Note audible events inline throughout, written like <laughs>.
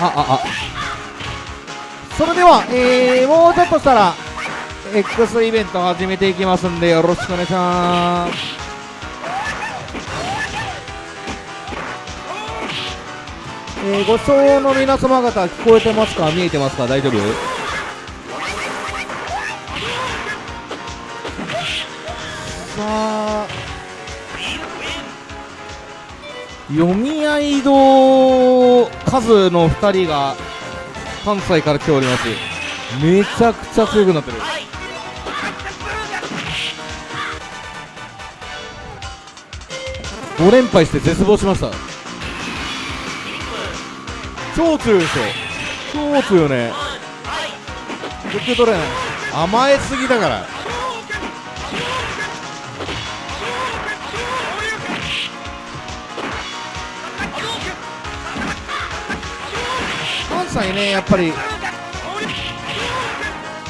ああそれでは、えー、もうちょっとしたら X イベント始めていきますんでよろしくお願いします。えー、ご視聴の皆様方聞こえてますか？見えてますか？大丈夫？さあ読み合い堂数の2人が関西から来ております。めちゃくちゃ強くなってる。5連敗して絶望しました。超強いでしょ超強いよね。受け取れない。甘えすぎだから。関西ねやっぱり。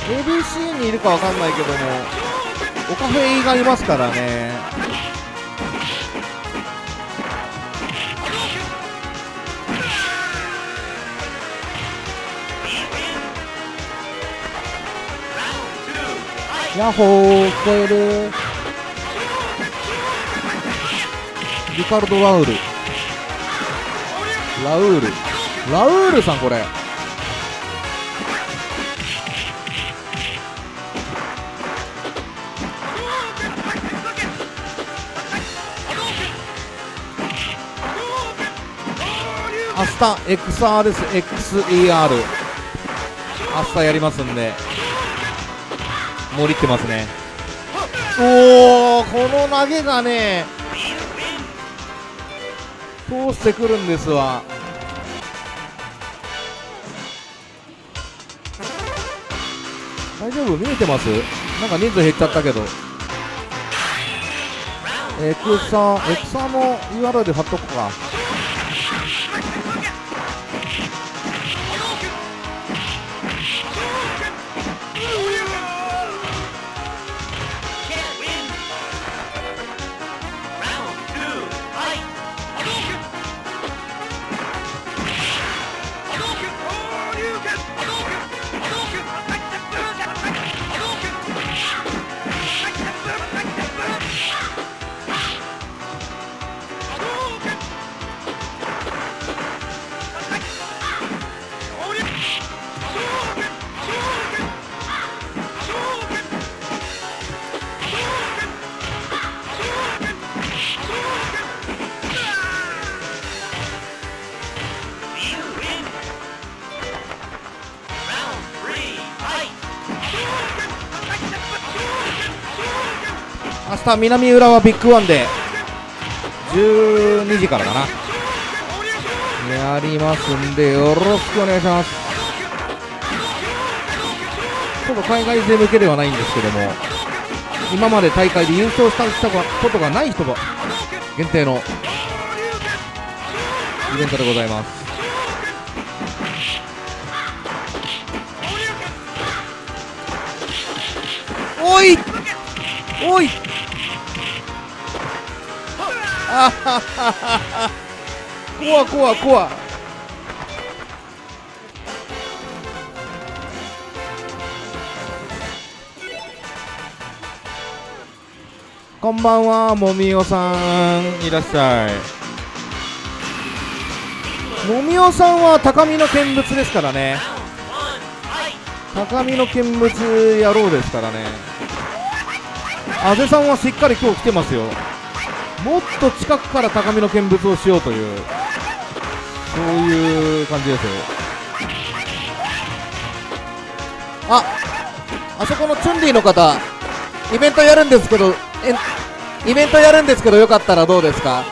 ABC にいるかわかんないけどもオカフェイがいますからね。ヤッホー聞こえる？リカルド・ラウル。ラウール。ラウールさんこれ。明日 XR です。XER 明日やりますんで。盛りってますね。おおこの投げがね通してくるんですわ。丈夫？見えてます？なんか人数減っちゃったけど。エクサエクサの URL 貼っとくか。南浦和ビッグワンで12時からかな。やりますんでよろしくお願いします。ちょっと海外勢向けではないんですけども今まで大会で優勝したことがない人が限定のイベントでございます。おいお <laughs> 怖怖怖こんばんはもみおさん。いらっしゃい。もみおさんは高みの見物ですからね。高みの見物野郎ですからね。阿部さんはしっかり今日来てますよ。もっと近くから高みの見物をしようというそういう感じですああそこのチュンリーの方イベントやるんですけどイベントやるんですけどよかったらどうですか？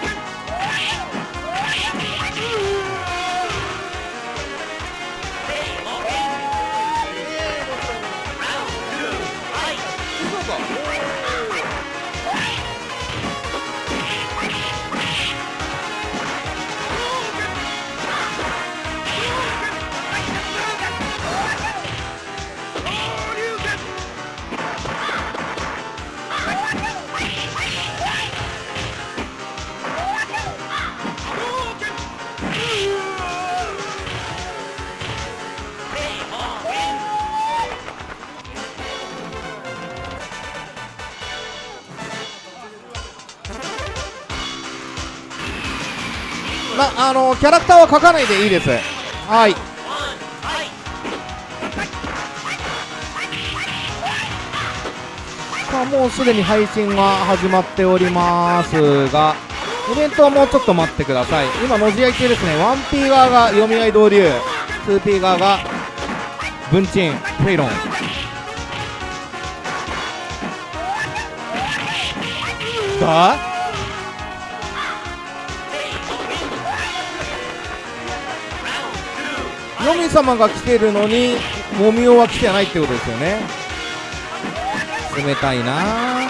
キャラクターは書かないでいいです。はい。さあもうすでに配信は始まっておりますがイベントはもうちょっと待ってください。今のじ合い中ですね。1P 側が読み合い同流 2P 側が文鎮フェイロン。さ様が来てるのにモミオは来てないってことですよね。冷たいな。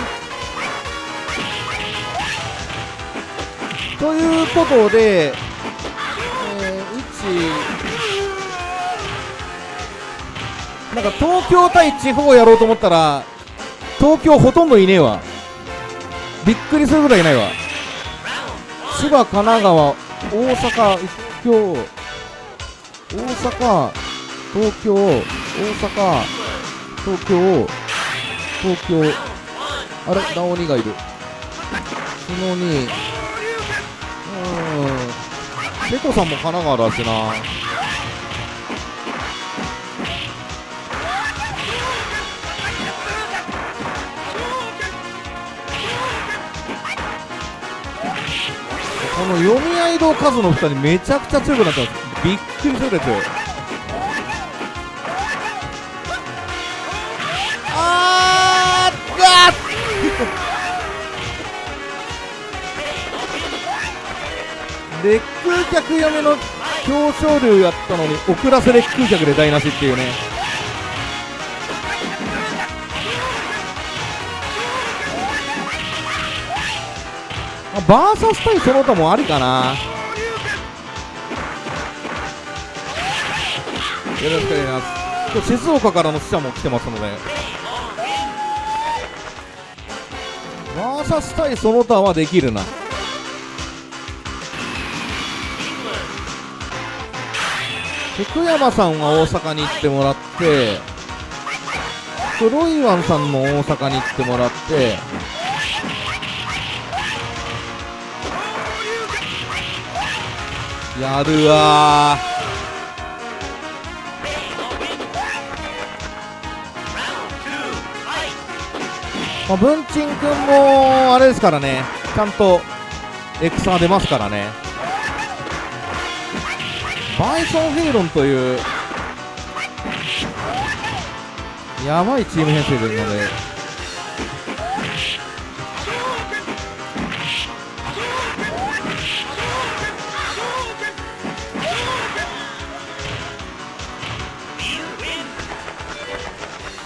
ということで、えー、1なんか東京対地方やろうと思ったら東京ほとんどいねえわ。びっくりするぐらいいないわ。千葉神奈川大阪東京大阪、東京、大阪、東京、東京、あれ、直鬼がいる。その2、うん、瀬戸さんも神奈川だしな。この読み合いの数の2人めちゃくちゃ強くなってますびっくりするですあーがレック客嫁の表彰流やったのに遅らせレック客で台無しっていうねバーサス対その他もありかなよろしくお願いします。今日静岡からの死者も来てますので。バーサス対その他はできるな。福山さんは大阪に行ってもらって黒いワンさんも大阪に行ってもらって。やるわまあ、文鎮君もあれですからねちゃんとエクサ出ますからね。バイソン・フェイロンというやばいチーム編成ですので。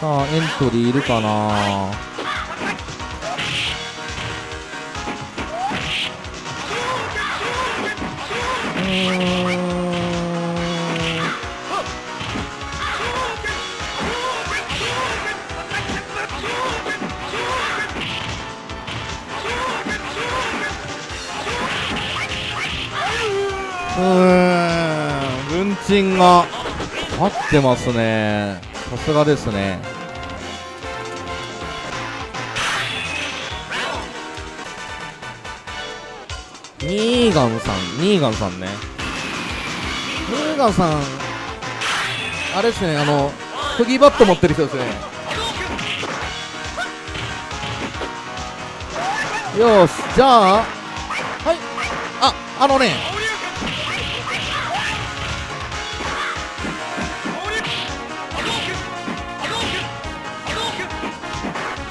さあエントリーいるかな？うん文鎮が合ってますね。さすがですね。ニーガンさん。ニーガンさんね。ニーガンさんあれですねあのフギーバット持ってる人ですね。よしじゃあはいああのね。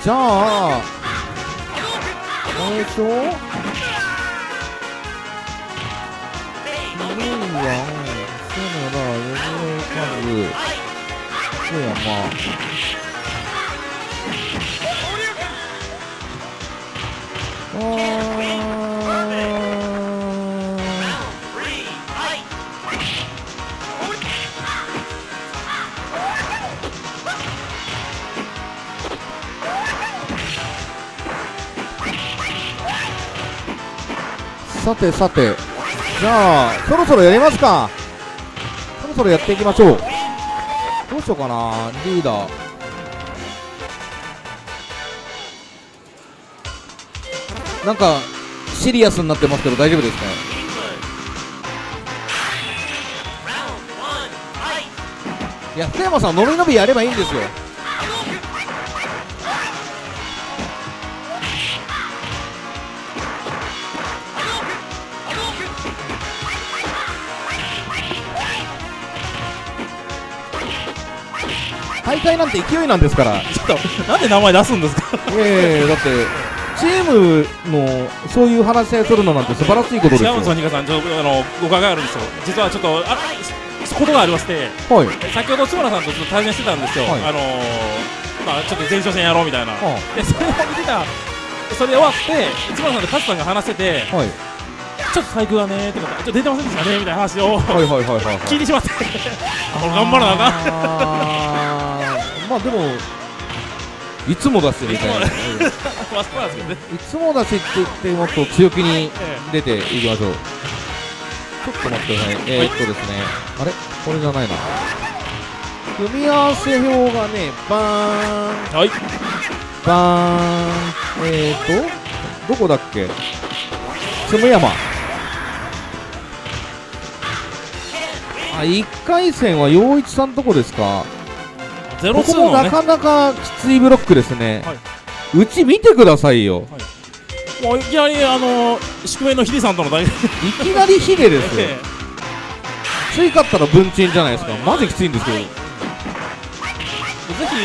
じゃああれでしズカズ福山あさてさてじゃあそろそろやりますか。そろそろやっていきましょう。しようかなリーダー。なんかシリアスになってますけど大丈夫ですか？い。や福山さん伸び伸びやればいいんですよ大会なんて勢いなんですから。ちょっとなんで名前出すんですか？いやいやいやだってチームのそういう話し合いするのなんて素晴らしいことですよ。違うんですよニカさんちょっとあの誤解があるんですよ。実はちょっとあことがありましてはい。先ほど津村さんとちょっと対戦してたんですよ、はい。あのーまあちょっと前哨戦やろうみたいな、はでそれを見てたそれで終わって津村さんと勝さんが話しててはい。ちょっと細工がねとかちょっと出てませんでしたねみたいな話をはいはいはいはいはい。<laughs> 聞いてしまって。俺 <laughs> 頑張らなあかんまあでもいつもだしみたいな。<laughs> うんいつもだしって言ってもっと強気にえ出ていきましょう。ちょっと待ってください。えー、っとですね。あれ？これじゃないな。組み合わせ表がねバーン。えはい。バーン。えーとどこだっけ？つむ山。あ1回戦は陽一さんとこですか？ゼロここもツーのね。なかなかきついブロックですね、はい。うち見てくださいよ。もういきなりあの宿命のヒデさんとの大 <laughs> いきなりヒデですよ。えつい勝ったら文鎮じゃないですか。マジきついんですけど。えぜ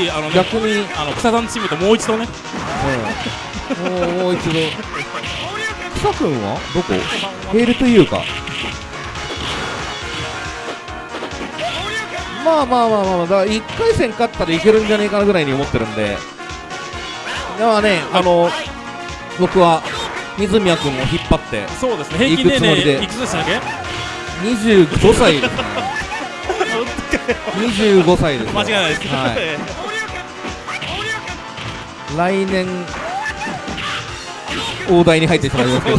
ひあの、ね、逆に、あの草さんチームともう一度ね。うん、もう一度。<laughs> 草くんは？どこ？ヘールというかまあまあまあまあまあだから1回戦勝ったらいけるんじゃねえかなぐらいに思ってるんで。ではねあの僕は水宮君を引っ張ってそうですね。平均年行くつもりで。齢いくつでしたっけ？25歳ですね。<laughs> 25歳ですよ間違いないです、はい。え来年大台に入ってしまいますけど。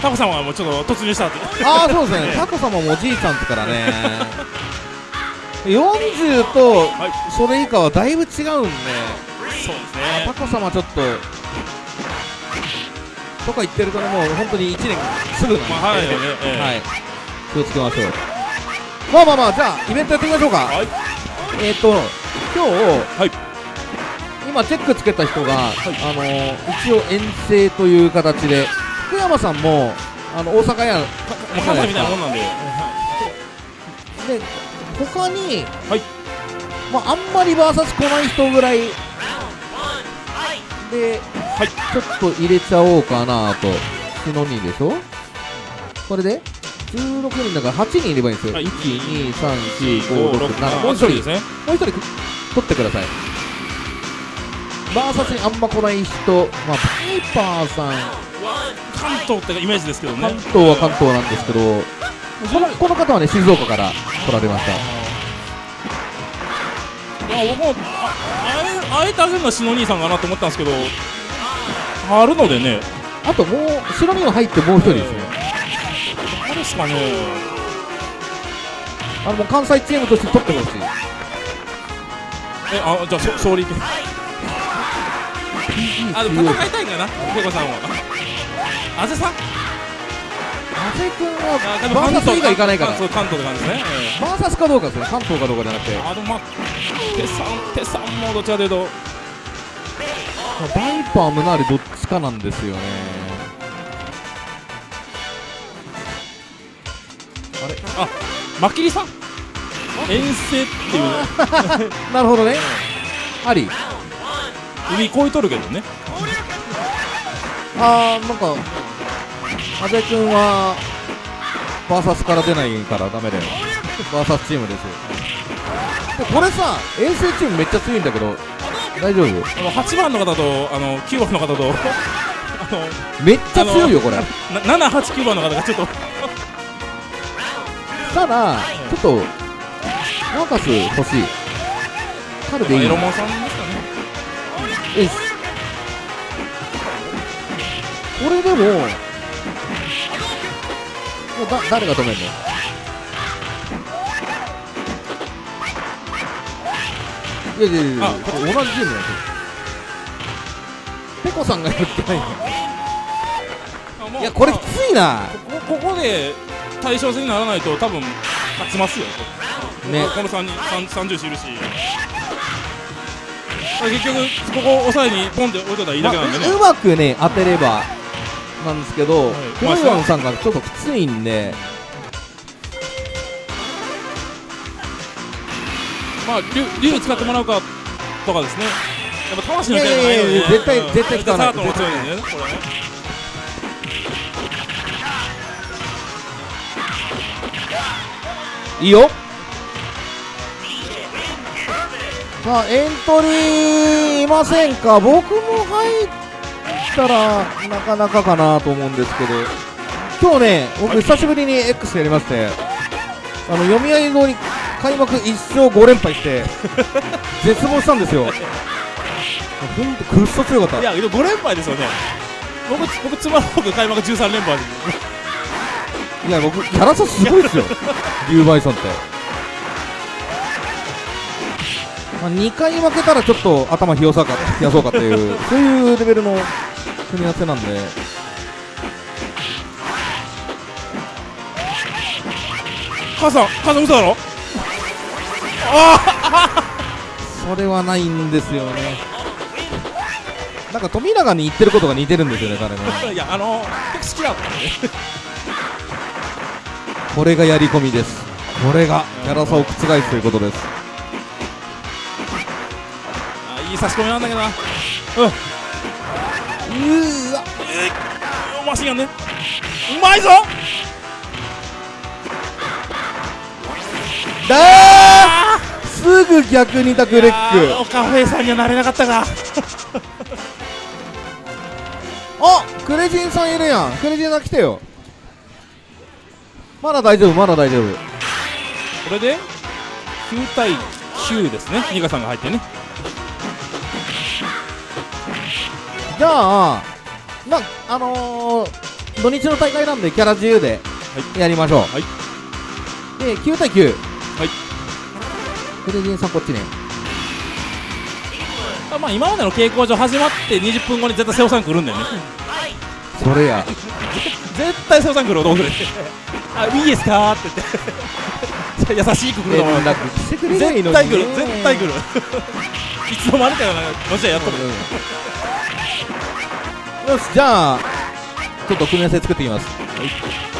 タコさんはもうちょっと突入したって。ああそうですね。タコ様もおじいちゃんですからね40とはい。それ以下はだいぶ違うんで。そうですね。タコ様ちょっととか言ってるとねもう本当に1年すぐなんで、まあはい気をつけましょう。まあまあまあじゃあイベントやってみましょうか。はい。えっ、ー、と今日、はい。今チェックつけた人が、あのー一応遠征という形で福山さんもあの大阪やもう関西みたいなもんなんで、で他に、はい。まあ、あんまりバーサス来ない人ぐらい。で、はい。ちょっと入れちゃおうかなと。シノニーでしょ？これで？16人だから8人いればいいんですよ、はい。1234567もう一人ですね。もう一人取ってください。バーサスにあんま来ない人、まあ、パイパーさん。関東ってイメージですけどね。関東は関東なんですけどこのこの方はね静岡から来られました。いや僕もああえあえてあげるのは篠兄さんかなと思ったんですけどあるのでねあともう白身が入ってもう一人ですね誰ですかねあのもう関西チームとして取ってほしいえあじゃあそ総理あでも戦いたいんかなペコさんはあぜさん阿瀬君あはバーサス以外行かないから。関東関東って感じですね、えバーサスかどうかですね。関東かどうかじゃなくて。えあのまあ手さん手さんもどっちかというと。バイパームナーレどっちかなんですよね。マキリさん？遠征っていう。<laughs> なるほどね。あり。海越えとるけどね。あーなんか阿部君はバーサスから出ないからダメだよ。バーサスチームですよ。でこれさ遠征チームめっちゃ強いんだけど大丈夫？あの8番の方とあの9番の方と <laughs> あのめっちゃ強いよこれ。な789番の方がちょっと。ただちょっとマーカス欲しい。彼でいいエロモンさんですかね。よし。これでももうだ誰が止めんの？いやいやいやいや同じチームなんですよ。ペコさんがやってないの。いやこれきまあついな。こここで対称戦にならないと多分勝ちますよ。ね。この3人三30いるし。結局ここ抑えにポンって置いといたらいいだけなんでね、うまくね当てればなんですけど、はい。クロヨンさんがちょっときついんで、まあ竜竜使ってもらうかとかですね。やっぱ魂のないのでや絶対うん。絶対使わない。いねこれねいいよ。さあエントリーいませんか？僕も入ったらなかなかかなと思うんですけど。今日ね僕久しぶりに X やりましてあの読み合いのに開幕1勝5連敗して <laughs> 絶望したんですよ。ほんとくっそ強かった。いやでも5連敗ですよね。僕僕つまらなく開幕13連敗。ですいや僕キャラ差すごいですよ。リュウバイソンって、まあ、2回負けたらちょっと頭冷やそうか冷やそうかっていうそういうレベルの組み合わせなんで。母さん母さん嘘だろ？<laughs> それはないんですよね。なんか富永に言ってることが似てるんですよね彼ね。いやあの結構好きだったんでこれがやり込みです。これがキャラ差を覆すということです。あいい差し込みなんだけどな。うんうーわマシンガンねうまいぞ。だーすぐ逆にタクレッあクーオカフェさんにはなれなかったが <laughs> あクレジンさんいるやん。クレジンさん来てよ。まだ大丈夫まだ大丈夫。これで9対9ですね。ニカさんが入ってねじゃあまあのー、土日の大会なんでキャラ自由でやりましょう、はい。で9対9はい。クレジンさんこっちね。あまあ今までの傾向上始まって20分後に絶対瀬尾さん来るんだよね。それや。絶対瀬尾さん来ると思ってあいいですか？って言って。優しく来ると思う絶対来る絶対来る。いつの間にかなもちろんやっとる。うんよしじゃあちょっと組み合わせ作っていきます。よ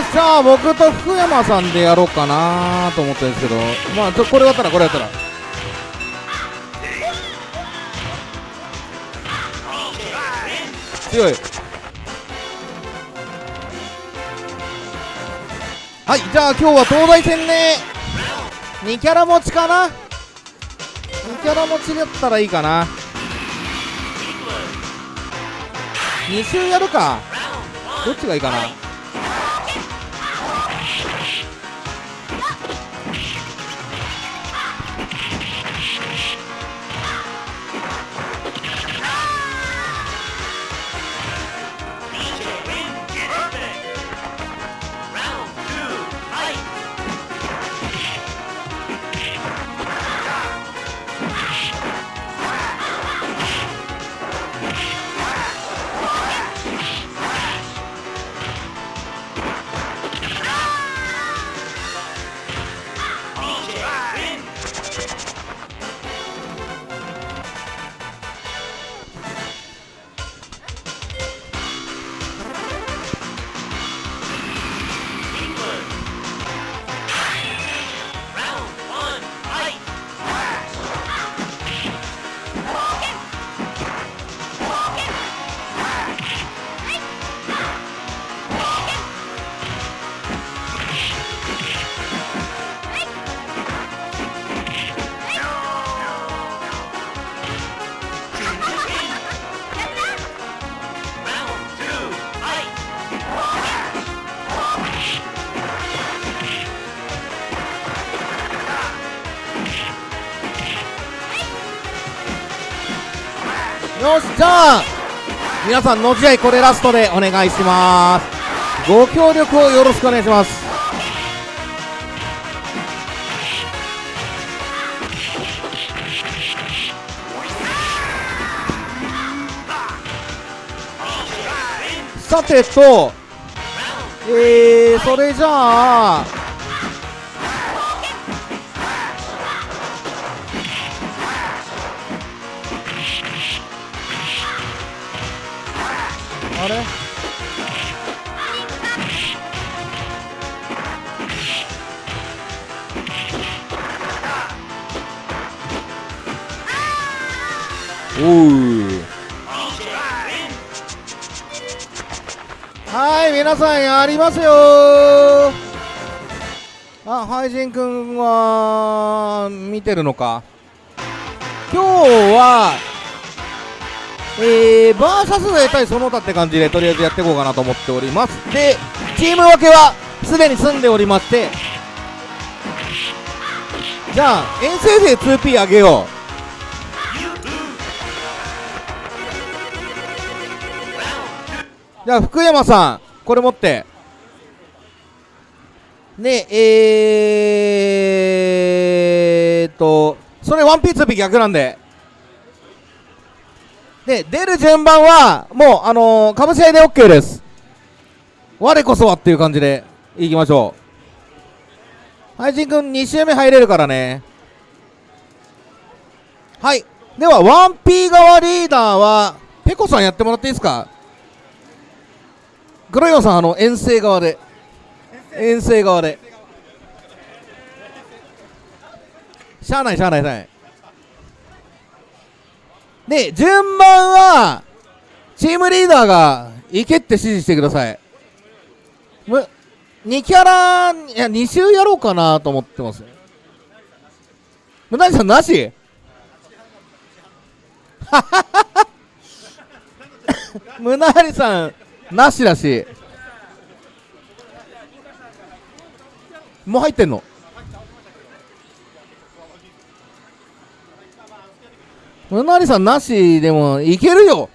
っしゃ僕と福山さんでやろうかなと思ってるんですけど。まあちょこれやったらこれやったら。強い。はいじゃあ今日は東大戦ね2キャラ持ちかな？2キャラ持ちだったらいいかな。2周やるか。どっちがいいかな？皆さんの試合これラストでお願いします。ご協力をよろしくお願いします。さてとえー、それじゃあさんやりますよ。あハイジンくんは見てるのか？今日はえー、バーサスで対その他って感じでとりあえずやっていこうかなと思っております。でチーム分けはすでに済んでおりましてじゃあ遠征勢 2P あげよう。じゃあ福山さん。これ持って。ねえーとそれ 1P2P 逆なんで。で出る順番はもうあのー、株試合いで OK です。我こそはっていう感じでいきましょう。配信くん2周目入れるからね。はい。では 1P 側リーダーはペコさんやってもらっていいですか？黒岩さんあの遠征側で。遠征側で。しゃあないしゃあないしゃあない。で順番はチームリーダーが行けって指示してください。む2キャラいや2周やろうかなと思ってます。むなりさんなし？<laughs> むなりさん。なしだし。もう入ってんの？むなりさんなしでもいけるよ。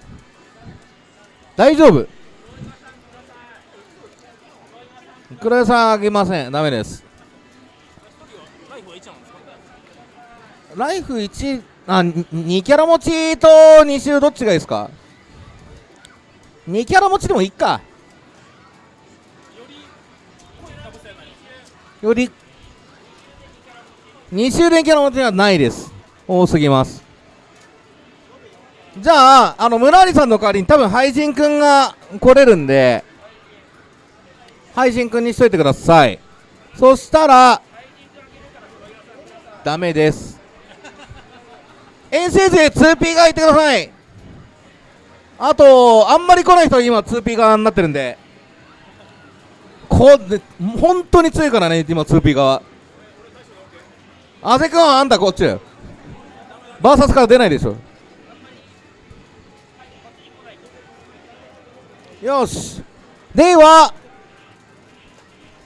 大丈夫。黒屋さんあげません？ダメです。ライフ1あ2キャラ持ちと2周どっちがいいですか？2キャラ持ちでもいいか。より2周連キャラ持ちはないです。多すぎます。じゃああの村有さんの代わりに多分ハイジンくんが来れるんで配信君にしといてください。そしたらダメです。遠征勢 2P 側行ってください。あとあんまり来ない人は今 2P 側になってるんで。こで本当に強いからね今 2P 側。あぜくんはあんたこっちバーサスから出ないでしょ。よし。では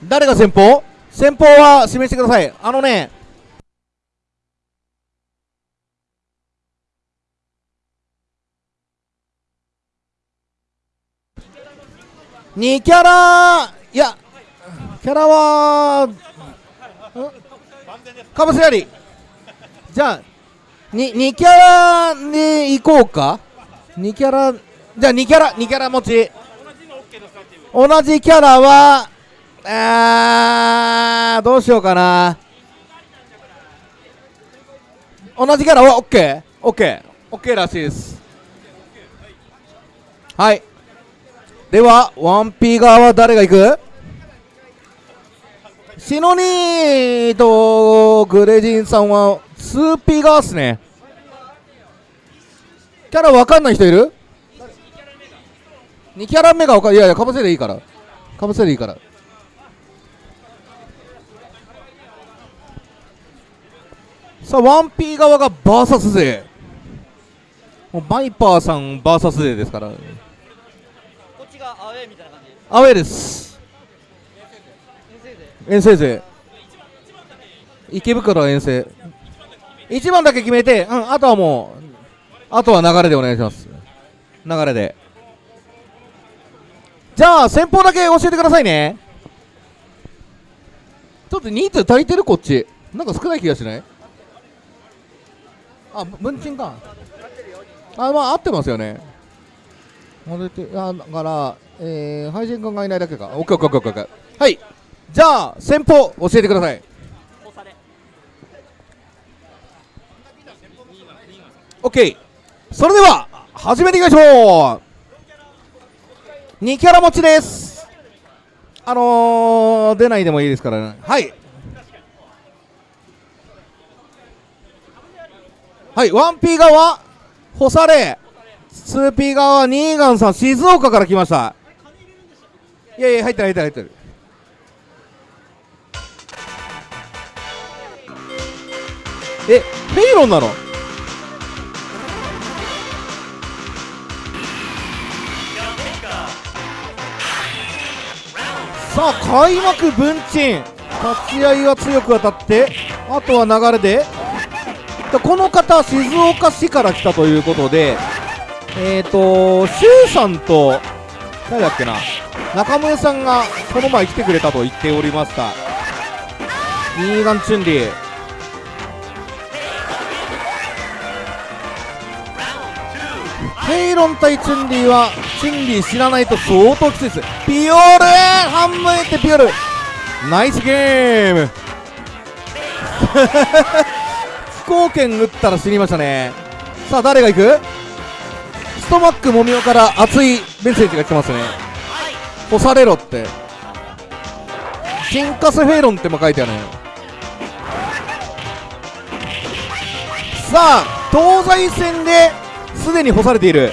誰が先方?先方は示してください。あのね2キャラいやキャラはかぶせやり。じゃあ 2, 2キャラでいこうか？2キャラじゃあ2キャラ2キャラ持ち。同じキャラはあーどうしようかな。同じキャラは OKOKOK らしいです。はい。では 1P 側は誰が行く？シノニーとグレジンさんは 2P 側っすね。キャラ分かんない人いる？2キャラ目が分かんいやいやかぶせでいいから。かぶせでいいから。さあ 1P 側がバーサス勢。もうバイパーさんバーサス勢ですから。アウェーみたいな感じアウェーです。遠征勢池袋遠征1番だけ決めて、うん、あとはもうあとは流れでお願いします。流れで。じゃあ先方だけ教えてくださいね。ちょっと人数足りてるこっち。なんか少ない気がしない？あ文鎮か。あまあ合ってますよね戻ってあだから、えー、配信君がいないだけか。オッケーオッケーオッケーオッケー。はい。じゃあ先方教えてください。押され OK それでは始めていきましょう。2キャラ持ちです。あのー、出ないでもいいですからね。はい。はい。1P 側干され。2P 側はニーガンさん静岡から来ました。いやいや入ってる入ってる入ってるえフェイロンなの？さあ開幕文鎮。立ち合いは強く当たってあとは流れで。この方静岡市から来たということでえっ、ー、と周さんと誰だっけな中村さんがこの前来てくれたと言っておりましたニーガンチュンリー。ヘイロン対チュンリーはチュンリー知らないと相当きついです。ピオール半分いってピオール。ナイスゲーム。飛行剣打ったら死にましたね。さあ誰が行く？トマックもみおから熱いメッセージが来てますね。干されろって。チンカスフェロンっても書いてあるねさあ東西戦ですでに干されている。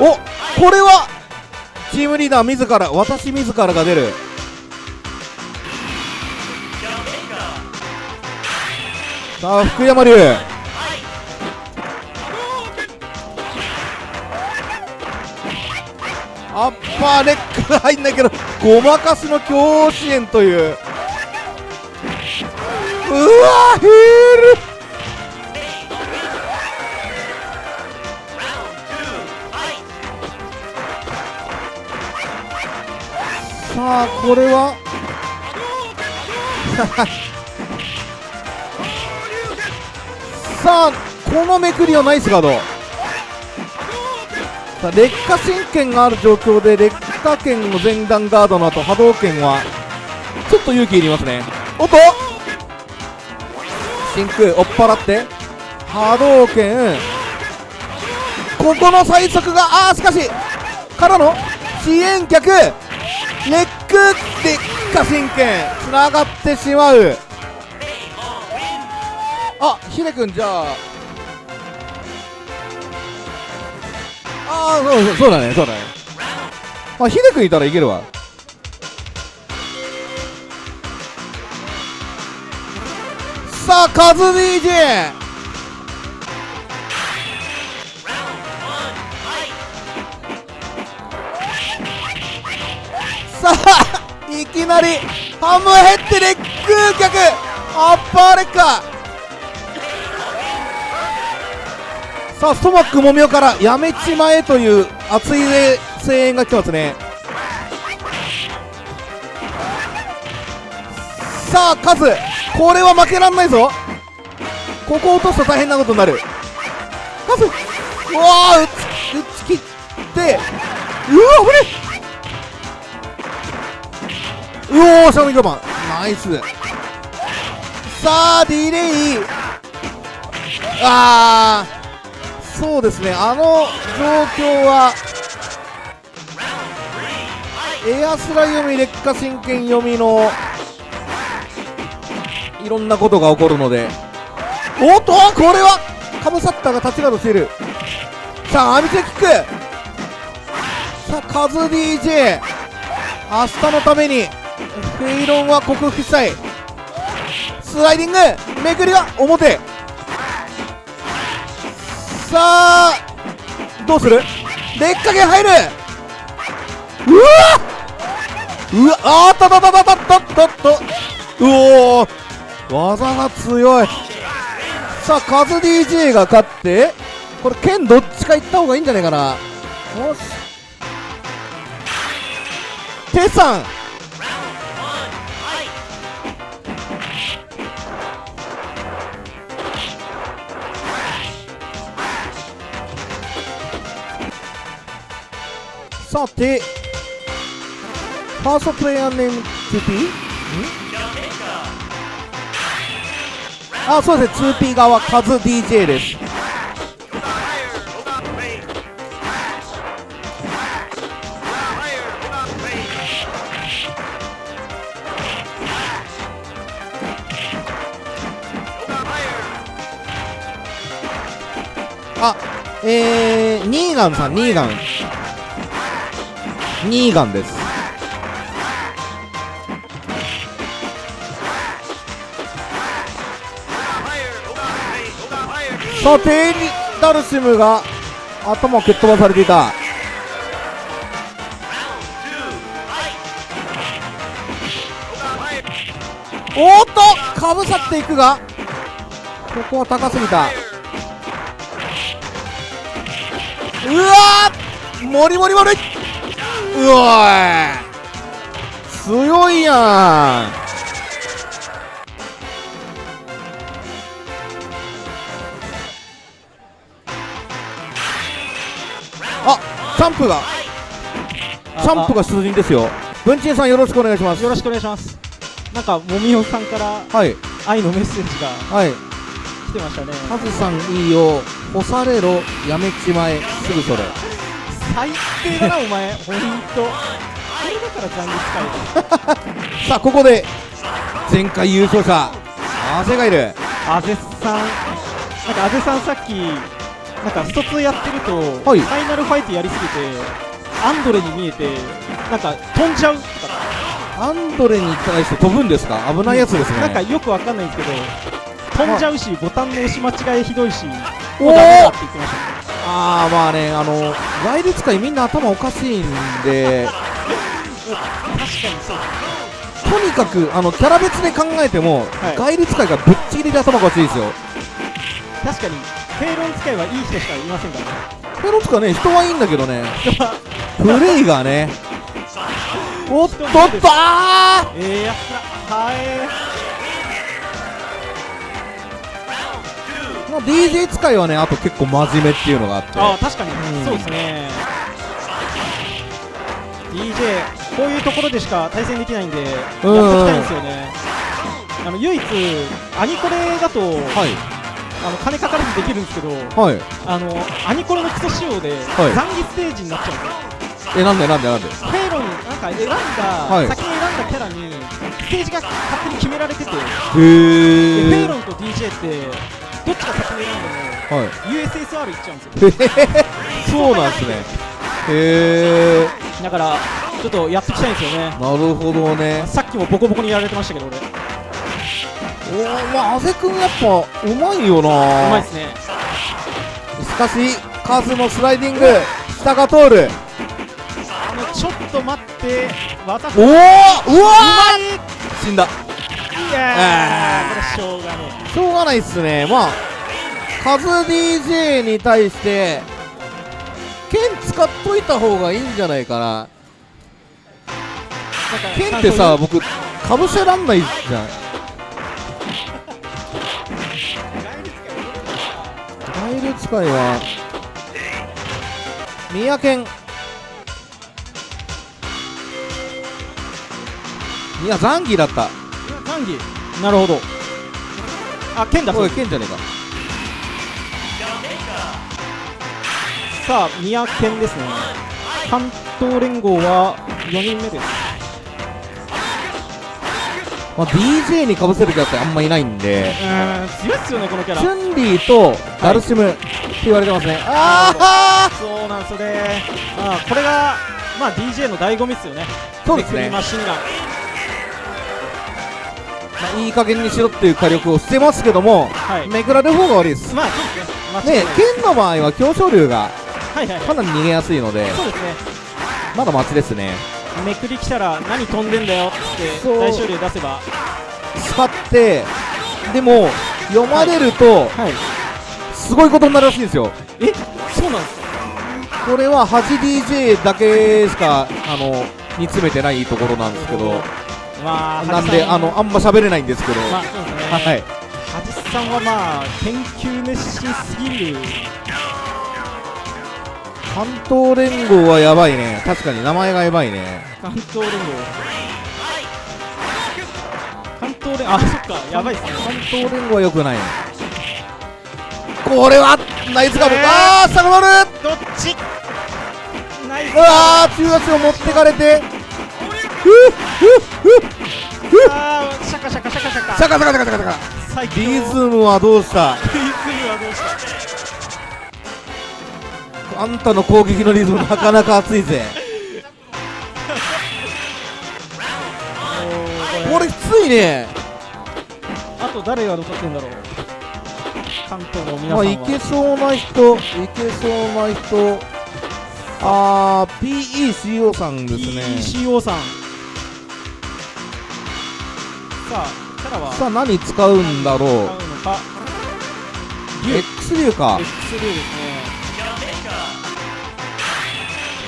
おこれはチームリーダー自ら私自らが出る。さあ福山龍パーレックが入んないけどごまかしの強支援という。うわヒール。さあこれは？<laughs> さあこのめくりはナイスガード。さあ劣化神剣がある状況で劣化剣の前段ガードの後波動拳はちょっと勇気いりますね。おっと！真空追っ払って。波動拳ここの最速があーしかしからの遅延脚レックで下神剣つながってしまう。あヒデ君じゃあああそうそうそうだねそうだね。あヒデ君いたらいけるわ。さあカズ DJ さあいきなりハムヘッドレッグ脚アッパーレッカーさあストマックもみおからやめちまえという熱い声援が来てますね。さあカズこれは負けらんないぞ。ここ落とすと大変なことになる。カズうわー打ち打ち切ってうわ危ねうおーシャミドマンナイス。さあディレイ。あー。そうですねあの状況はエアスラ読み劣化神剣読みのいろんなことが起こるので。おっとこれはカムサッターが立ちガードしているさあアミチェキック。さあカズ DJ 明日のためにフェイロンは克服したい。スライディングめくりは表。あどうする？劣化剣入る。うわうわあったったったったったったったうおー技が強い。さあカズ DJ が勝ってこれ剣どっちか行った方がいいんじゃないかな。よし。テさんさてファーストプレイヤーネーム 2P? あそうですね。2P 側カズ DJ です。あえー、ニーガンさんニーガン。ニーガンです。さあテイリダルシムが頭を蹴っ飛ばされていた。おっとかぶさっていくがここは高すぎた。うわーもりもりもり。うわー強いやん。あチャンプがチャンプが出陣ですよ。文鎮さんよろしくお願いします。よろしくお願いします。なんかもみおさんからはい。愛のメッセージがはい。来てましたね。カズさんいいよ。干されろ。やめちまえ。すぐそれ最低だなお前。ほんと。これだから残月使 <laughs> さあここで前回優勝者アゼがいるいあぜさん。なんかあぜさんさっきなんかスト2やってると、はい。ファイナルファイトやりすぎてアンドレに見えてなんか飛んじゃうとか。アンドレに対して飛ぶんですか？危ないやつですね。なんかよくわかんないんですけど飛んじゃうしボタンの押し間違いひどいしおーもうダメだって言ってましたねああまあねあの外立使いみんな頭おかしいんで確かにそうとにかくあのキャラ別で考えても、はい。外立使いがぶっちぎりで頭おかしいですよ。確かにフェイロン使いはいい人しかいませんからね。ペロ使いね人はいいんだけどね。プレイがね。おっとっとあええやつらはえーまあ DJ 使いはねあと結構真面目っていうのがあって。ああ確かに、うん。そうですね。DJ こういうところでしか対戦できないんでやっていきたいんですよね。あの唯一アニコレだとはい。あの金かからずできるんですけどはい。あのアニコレのクソ仕様で、はい。残儀ステージになっちゃうんですよ。えなんでなんでなんで？フェイロンなんか選んだ、はい。先に選んだキャラにステージが勝手に決められてて、フェイえロンと DJ ってどっちが先に選んでもはい。USSR いっちゃうんですよへへへそうなんですね。へえだからちょっとやっていきたいんですよね。なるほどね。さっきもボコボコにやられてましたけど俺。うおーまあ阿部君やっぱうまいよな。まいですね。しかしカズのスライディング。下が通る。あのちょっと待って。技おおうわい。死んだ。いやー。これしょうがねしょうがないっすね。まあカズ DJ に対して剣使っといた方がいいんじゃないかな。え剣ってさ僕かぶせらんないじゃん。ガイル使いは宮剣いやザンギだったザンギなるほど。あ剣だおい剣じゃねえか。さあ宮剣ですね。関東連合は4人目です。まあ、DJ にかぶせるキャラってあんまいないんで。うーん強いっすよねこのキャラ。チュンリーとダルシムって言われてますね、あそうなんですよね。まあこれがまあ DJ の醍醐味っすよね。そうですね。マシンガン。あ、まあ、いい加減にしろっていう火力をしてますけども、はい。めくられる方が悪いです。まあそうですね。ね剣の場合は強昇竜がはいはいはい。かなり逃げやすいのでそうですね。まだ待ちですね。めくり来たら何飛んでんだよって大勝利出せば。使ってでも読まれるとはい。すごいことになるらしいんですよ。え？そうなんですか？これは 8DJ だけしかあの煮詰めてないところなんですけどまあなんであのあんま喋れないんですけど、まあね。はい。ハジさんはまあ研究熱心すぎる。関東連合はやばいね。確かに名前がやばいね。関東連合。関東連あそっかやばいっすね。関東連合は良くないこれはナイスガブ、えー。あー下がるどっち？ナイス。うわー中足を持ってかれてあーシャカシャカシャカシャカシャカシャカシャカシャカシャカリズムはどうしたリズムはどうしたあんたの攻撃のリズムなかなか熱いぜこれきついねあと誰が残ってんだろう関東の皆さんはま、あいけそうな人いけそうな人あー PECO さんですね PECO さんさあキャラはさあ何使うんだろう？使うのか？竜 X 流か。X 竜ですね。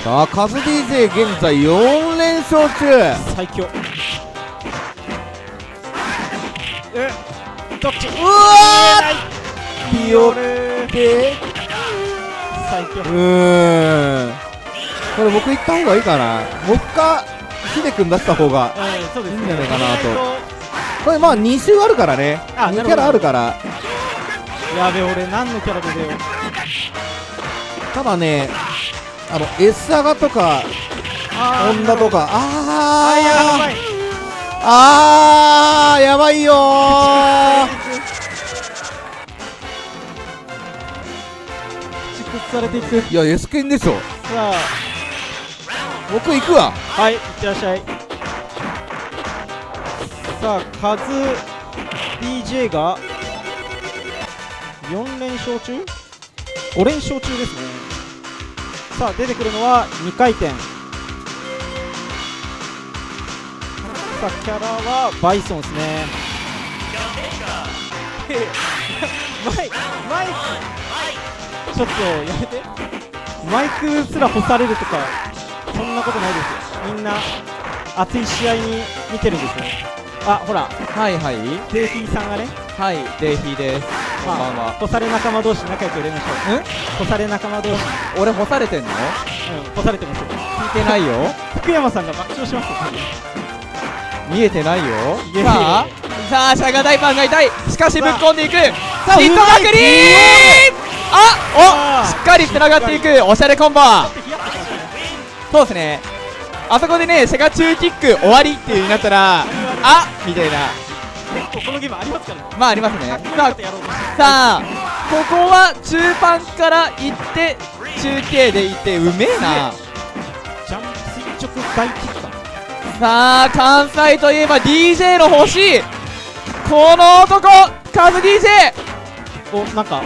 さあカズ DJ 現在4連勝中。最強。えどっち？うわー！ピヨって最強。うーん。これ僕行った方がいいかな。僕かヒデ君出した方がいいんじゃないかなとこれまあ2周あるからね。2あなるほど。キャラあるから。やべ俺何のキャラで出よう。ただねあの S アガとかあホンダとか。あー。やあーばい。あーやばいよー。蓄積されていく。いや S 剣でしょ。さあ。僕行くわ。はいいってらっしゃいさあカズ DJ が4連勝中？5連勝中ですね。さあ出てくるのは2回転。さあキャラはバイソンですね。マイマイクちょっとやめて。マイクすら干されるとかそんなことないですよ。みんな熱い試合に見てるんですよあほら。はいはい。デイフィーさんがね。はいデイヒーです。こんばんは干され仲間同士仲良く売れましょう。干され仲間同士。俺干されてんの？うん干されてますよ。聞いてないよ。福山さんが爆笑しますよ。見えてないよ。さあさあシャガダイパンが痛い。しかしぶっ込んでいく。さあヒットまくり！あおあしっかりつながっていく。おしゃれコンボそうですね。あそこでねセガ中キック終わりっていう風になったらあみたいな。結構このゲームありますからね。まあありますね。さあさあここは中盤から行って中継で行ってうめえな。ジャンプ垂直大キッさあ関西といえば DJ の欲しいこの男カズ DJ おなんか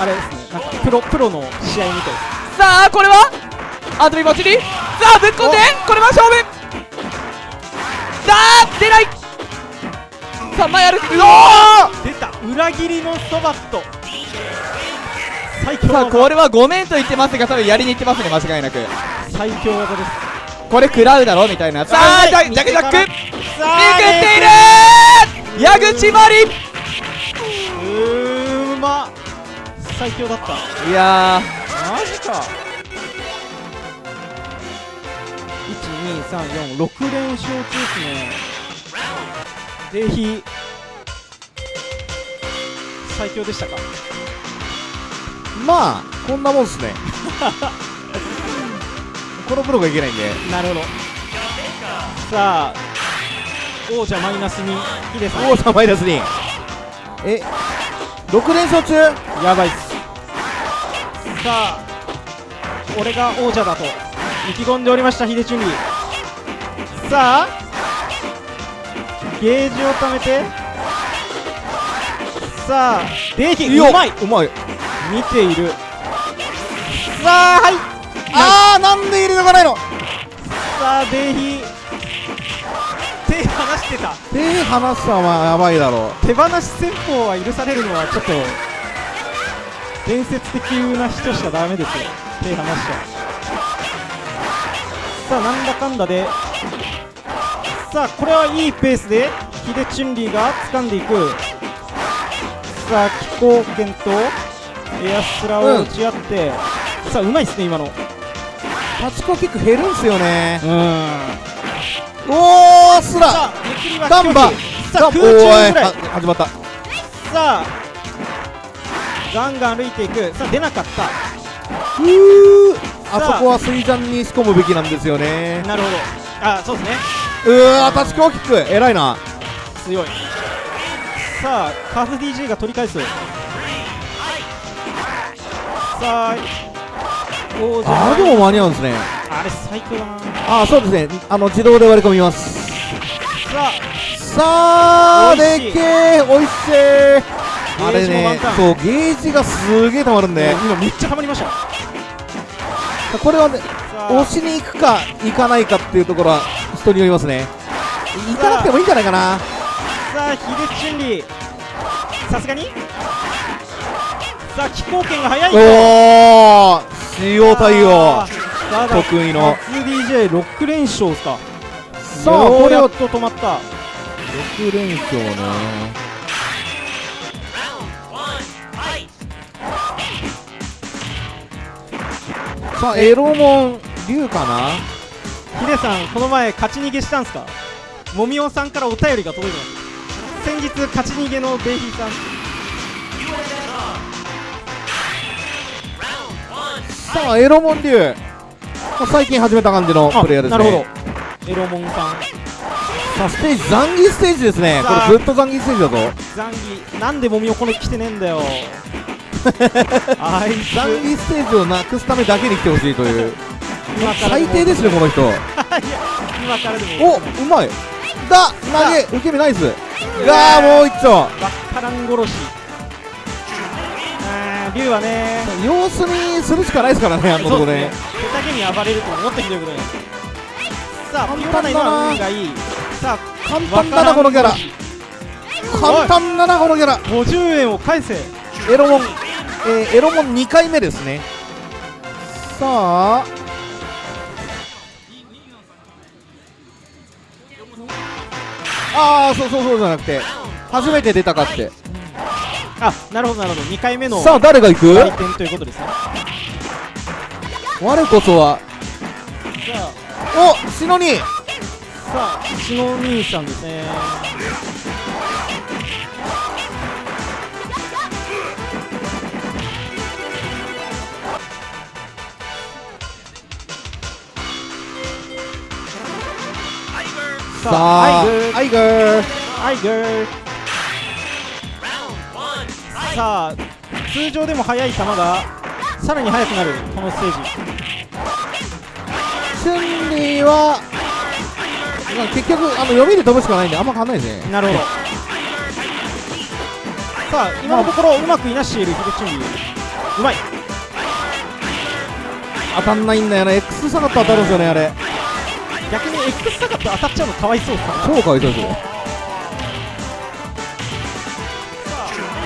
あれですね。なんかプロプロの試合みたいです。さあこれは？アドリブバッチリさあぶっ込んでこれは勝負さあ出ない。さあ前歩く。うおー出た。裏切りのそばっと。最強さあ技これはごめんと言ってますが多分やりに行ってますね間違いなく。最強技です。これ食らうだろみたいな。さあジャジャクジャック。めくっている矢口まりうーま。最強だった。いやマジか12346連勝中ですね。ぜひ最強でしたか？まあこんなもんっすね。<laughs> このプロがいけないんで。なるほど。さあ王者マイナスにヒデさん。王者マイナスに。え6連勝中？やばいっす。さあ俺が王者だと意気込んでおりましたヒデチュンリーさあ。ゲージを貯めて。さあデー。ヒうまいうまい。見ている。さあはい。あーなんで入れとかないの？さあデーヒ手離してた。手離すのはやばいだろ手放し戦法は許されるのはちょっと伝説的な人しかダメですよ。手離しちゃさあなんだかんだでさあこれはいいペースでヒデチュンリーが掴んでいく。さあ気候圏とエアスラを打ち合って、さあうまいっすね今の。タチコキック減るんすよね。うん。おースラさあめくりはガンバ。さあ空中おぐらい。は始まった。さあガンガン歩いていく。さあ出なかった。ふー。あ。そこは水ジャンに仕込むべきなんですよね。なるほど。あそうですねうわータチコキック。偉いな。強い。さあカフ DJ が取り返す。さああれでも間に合うんですね。あれ最強だな。あーそうですね。あの自動で割り込みます。ささあ美味しい。でっけーおいしいあれねそうゲージがすげえたまるんあ、で今めっちゃハマりました。これはねさ押あしに行くか行かないかっていうところは人によりますね。行かなくてもいいんじゃないかな。さあヒデチュンリーさすがに？さあ気候圏が速いおお使用対応。得意の。初 DJ6 連勝かさあこれをようやっと止まった6連勝ねさあエロモン龍かなヒデさんこの前勝ち逃げしたんすか？もみおさんからお便りが届いてます。先日勝ち逃げのベイヒーさん。さあエロモン龍まあ最近始めた感じのプレイヤーですね。なるほど。エロモンさん。さあステージ残儀ステージですね。これずっと残儀ステージだぞ。ザンギなんでもみおこの来てねえんだよ。<laughs> あいつ。残儀ステージをなくすためだけに来てほしいという今から最低ですねこの人。<laughs> 今からでもおうまい。だ投げ受け身ナイス。がーもう一丁わっからん殺し。あー竜はね。様子にするしかないですからねあのとこねそうですね。手だけに暴れるともっとひどいことになる。さあピオラナ今の運がいい。さあ簡単だなこのキャラ。簡単だなこのキャラ。50円を返せ。エロモン、えーエロモン2回目ですね。さあああそうそうそうじゃなくて。初めて出たかって。あなるほどなるほど。2回目のさあ誰が行く？回転ということですね。我こそは。さあ。おシノニさあしの兄さんですねさあアイグーアイグーさあ通常でも速い球がさらに速くなるこのステージ。チュンリーはまあ結局あの読みで飛ぶしかないんであんま変わんないですね。なるほど。さあ今のところうまくいなしているヒデチュンリー。うまい。当たんないんだよな X 下がって当たるんですよねあれ逆に X サガット当たっちゃうのかわいそうかな超かわいそう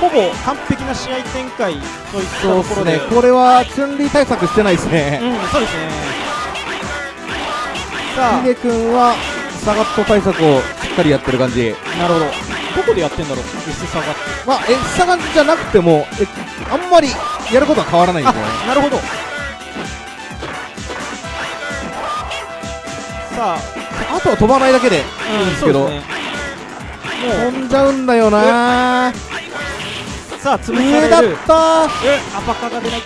ほぼ完璧な試合展開といったところで。ね。これはチュンリー対策してないですね。うんそうですね。さヒデ君はサガット対策をしっかりやってる感じ。あなるほど。どこでやってんだろう S サガット。まあ X 下がじゃなくてもえあんまりやることは変わらないんですよね。なるほどさああとは飛ばないだけでいいんですけど、そうですね。も飛んじゃうんだよな。うさあ潰上だっされる。た。えアパカが出ない。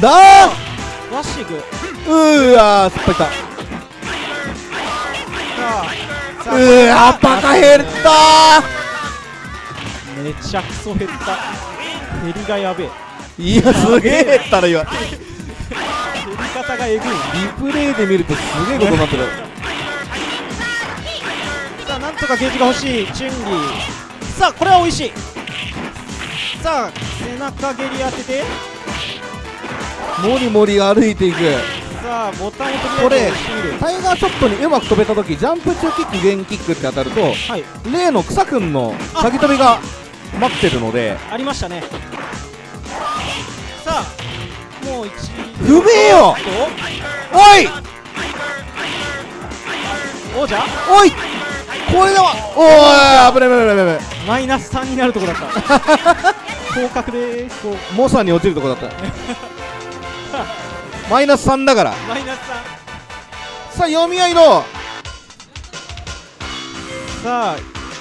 だワッシグーうーわーすっぱいた。さあさうーわーバカ減っためちゃくそ減った。減りがやべえ。いやすげえ減ったら今り方がえぐい。プレイで見るとすげえことになってる。さあなんとかゲージが欲しい。チュンリー。さあこれは美味しい。さあ背中蹴り当てて。もりもり歩いていく。さあボタンをことれりあえず押してみる。タイガーショットにうまく飛べた時ジャンプ中キックゲンキックって当たるとはい。例の草くんの先飛びが待ってるので。ありましたね。さあもう一不明よ。おい。王者？おい。これだわ。おい危ない危ない危ない危ない。マイナス3になるとこだった。<laughs> 降格でーすモサに落ちるとこだった。<laughs> マイナス3だから。マイナスさあ読み合いの3さあ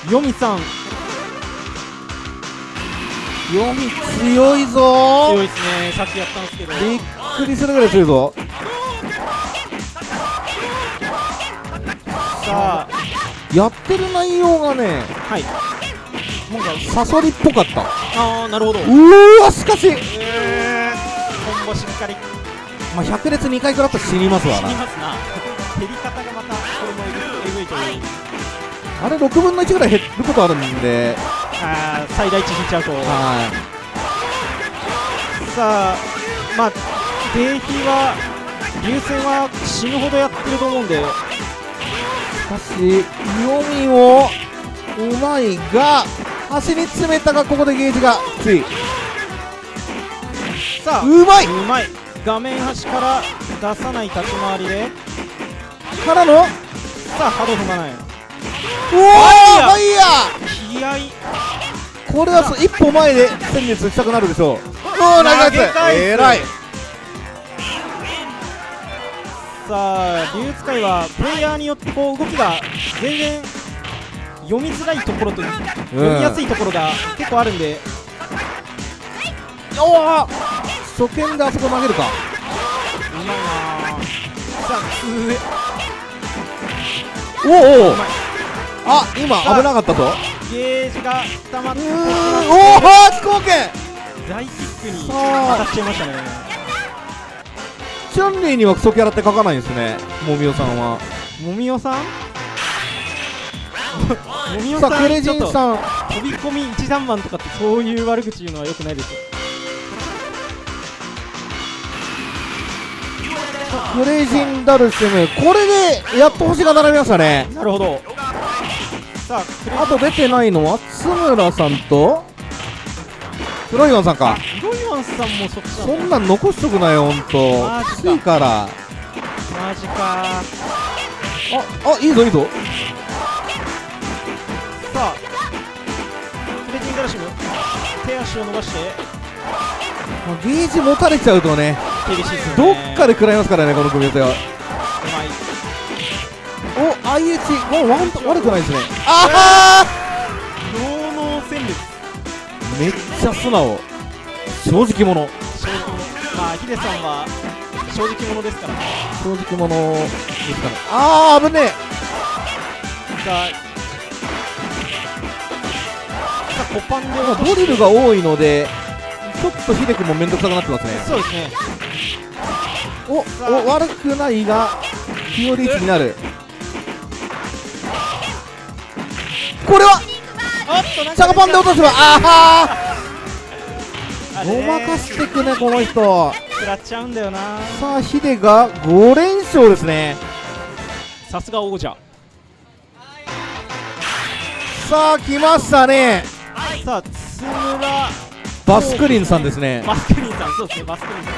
ヨミさん読み強いぞ。強いですね。さっきやったんですけど。びっくりするぐらい強いぞ。さあやってる内容がねはい。なんかサソリっぽかった。ああなるほど。うーわしかし、えー、コンボしっかり。まあ、100列2回食らったら死にますわ死になますな。減り方がまたこれもえぐえぐいという。あれ6分の1ぐらい減ることあるんであー最大値引いちゃうと。はさあまあデーヒは流線は死ぬほどやってると思うんで。いしかし読みもうまいが端に詰めたがここでゲージがきつい。さあうまい。うまい。画面端から出さない立ち回りで。からのさあ波動踏まない。おおファイヤ気合。これは一歩前で戦列したくなるでしょう。おおナイス投げ返すえらい。さあ竜使いはプレイヤーによってこう動きが全然読みづらいところと読みやすいところが結構あるんで、おお初見であそこ投げるか。うまいなさあ上。おおおあ今危なかったぞ。ゲージが溜まってうーんおお飛行剣大キックに当たっちゃいましたね。チュンリーにはクソキャラって書かないんですねもみおさんは。もみおさん？もみおささあクレジンさん。飛び込み一段マンとかってそういう悪口言うのはよくないですよ。クレイジンダルシムこれでやっと星が並びましたね。なるほどさああと出てないのは津村さんと？フロイワンさんか。ロイワンさんもそっちそなんなん残しとくなよほんと。マジか。きついから。マジか。ああいいぞいいぞ。さあクレジンガラシム手足を伸ばして。まあゲージ持たれちゃうとねどね。っかで食らいますからねこの組み合わせはお IH おワン悪くないですね。あ脳脳戦列あめっちゃ素直。正直者。正直者まあヒデさんは正直者ですから。正直者ですかねああ危ねえ。さあコパンで。まあドリルが多いのでちょっとヒデ君も面倒くさくなってますね。そうですね。おお悪くないが日和位置になるこれはチャガパンで落とせばああごまかしてくねこの人。食らっちゃうんだよな。さあヒデが5連勝ですね。さすが王者。さあ来ましたね。さあ津村。バスクリンさんですね。バスクリンさんそうですねバスクリンさん。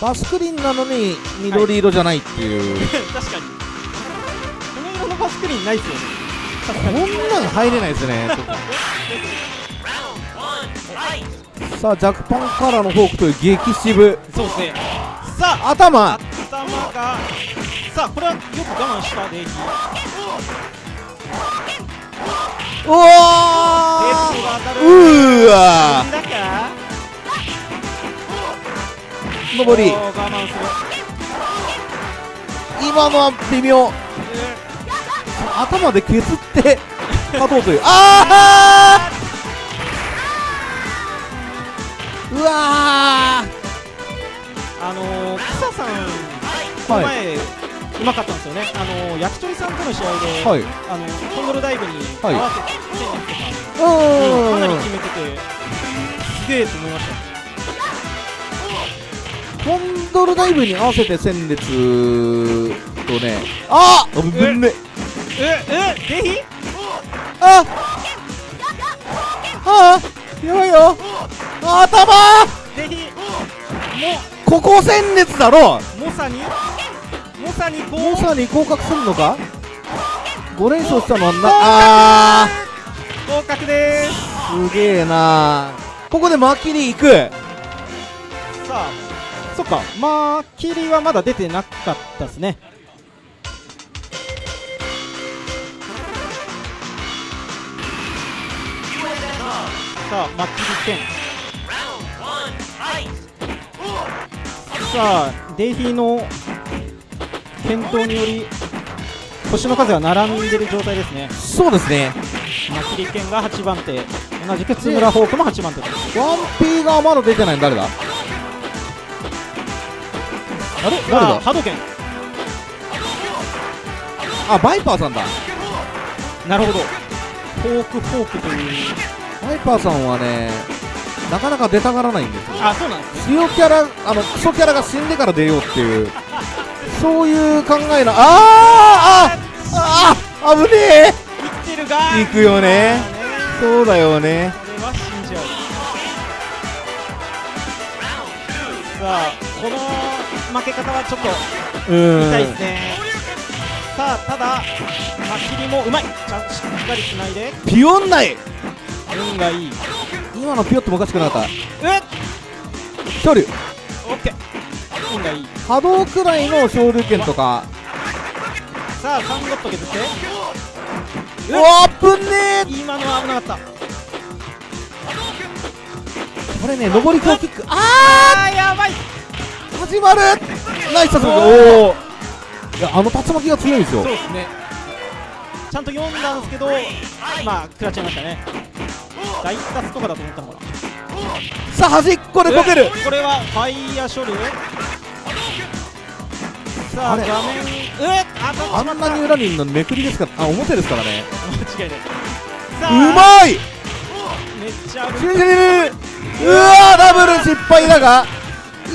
バスクリンなのに緑色じゃないっていう、<laughs> 確かにないっすよね。こんなん入れないですね。<laughs> さあジャクパンからのフォークという激渋。そうですね。さあ頭。頭がさあこれはよく我慢したでうわテー。うー。わ上り。今のは微妙頭で削って <laughs> 勝とうという。あーうわあのー、草さんこの前、うまかったんですよね。あのー、焼き鳥さんとの試合で、ーはい。あのコンドルダイブに合はいわせて戦略とか、なり決めててすげえと思いました。コンドルダイブに合わせて戦列とね。あっぶんねええぜひあああやばいよあ頭ぜひここ戦列だろもモサにモサにこうモーサーに降格するのか5連勝したのはなあ合格ですすげえなここでマキリ行くさあそっかまあキリはまだ出てなかったですねさあマッキリ10さあデイヒーの健闘により星の数が並んでる状態ですね。そうですね。マッキリ剣が8番手同じく津村ホークも8番手です。ワンピーがまだ出てないの誰だ？あれ？誰だ？さあ波動拳。あバイパーさんだ。なるほど。フォークフォークというバイパーさんはねなかなか出たがらないんですよ。あそうなんですね。強キャラあのクソキャラが死んでから出ようっていう。そういう考えのあーあああ危ね生きてるがえ行くよね。まあそうだよね。これは信じ合うさあこの負け方はちょっと痛いですね。さあただマキリもうまい。ちゃんしっかりつないで。ピヨンない運がいい。今のピヨってもおかしくなかった。うっ距離。オッケー運がいい。波動くらいの昇竜拳とか。さあ3ゴット削って。うわぶんね今のは危なかった。ーこれね上り強キック。ああーやばい。ー始まる。ナイスさすがおおいやあの竜巻が強いんですよ。そうですねちゃんと読んだんですけどまあ食らっちゃいましたね。大達とかだと思ったのかな。さあ端っこでこける。えこれはファイヤー処理？さあ画面あんなに裏にのにめくりですか？らあ表ですからね。間違いない。うまい！めっちゃうわーダブル失敗だが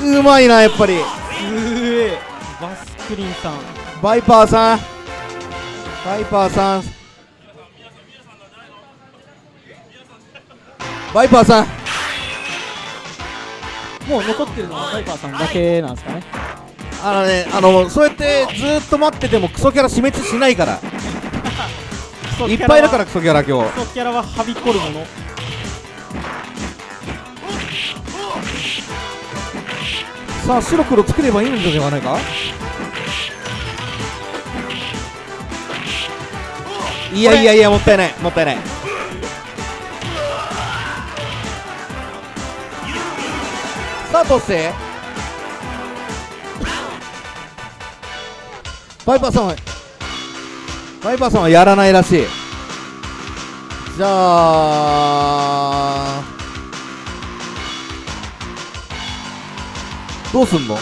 うまいなやっぱりすげえバスクリンさんバイパーさんバイパーさん。バイパーさん。もう残ってるのはバイパーさんだけなんですかね。あのねあのそうやってずーっと待っててもクソキャラ死滅しないから。いっぱいいるからクソキャラ今日。クソキャラははびこるもの。さあ白黒作ればいいのではないか？いやいやいやもったいない。もったいない。さあどうしてバイパーさんはバイパーさんはやらないらしい。じゃあどうすんの？か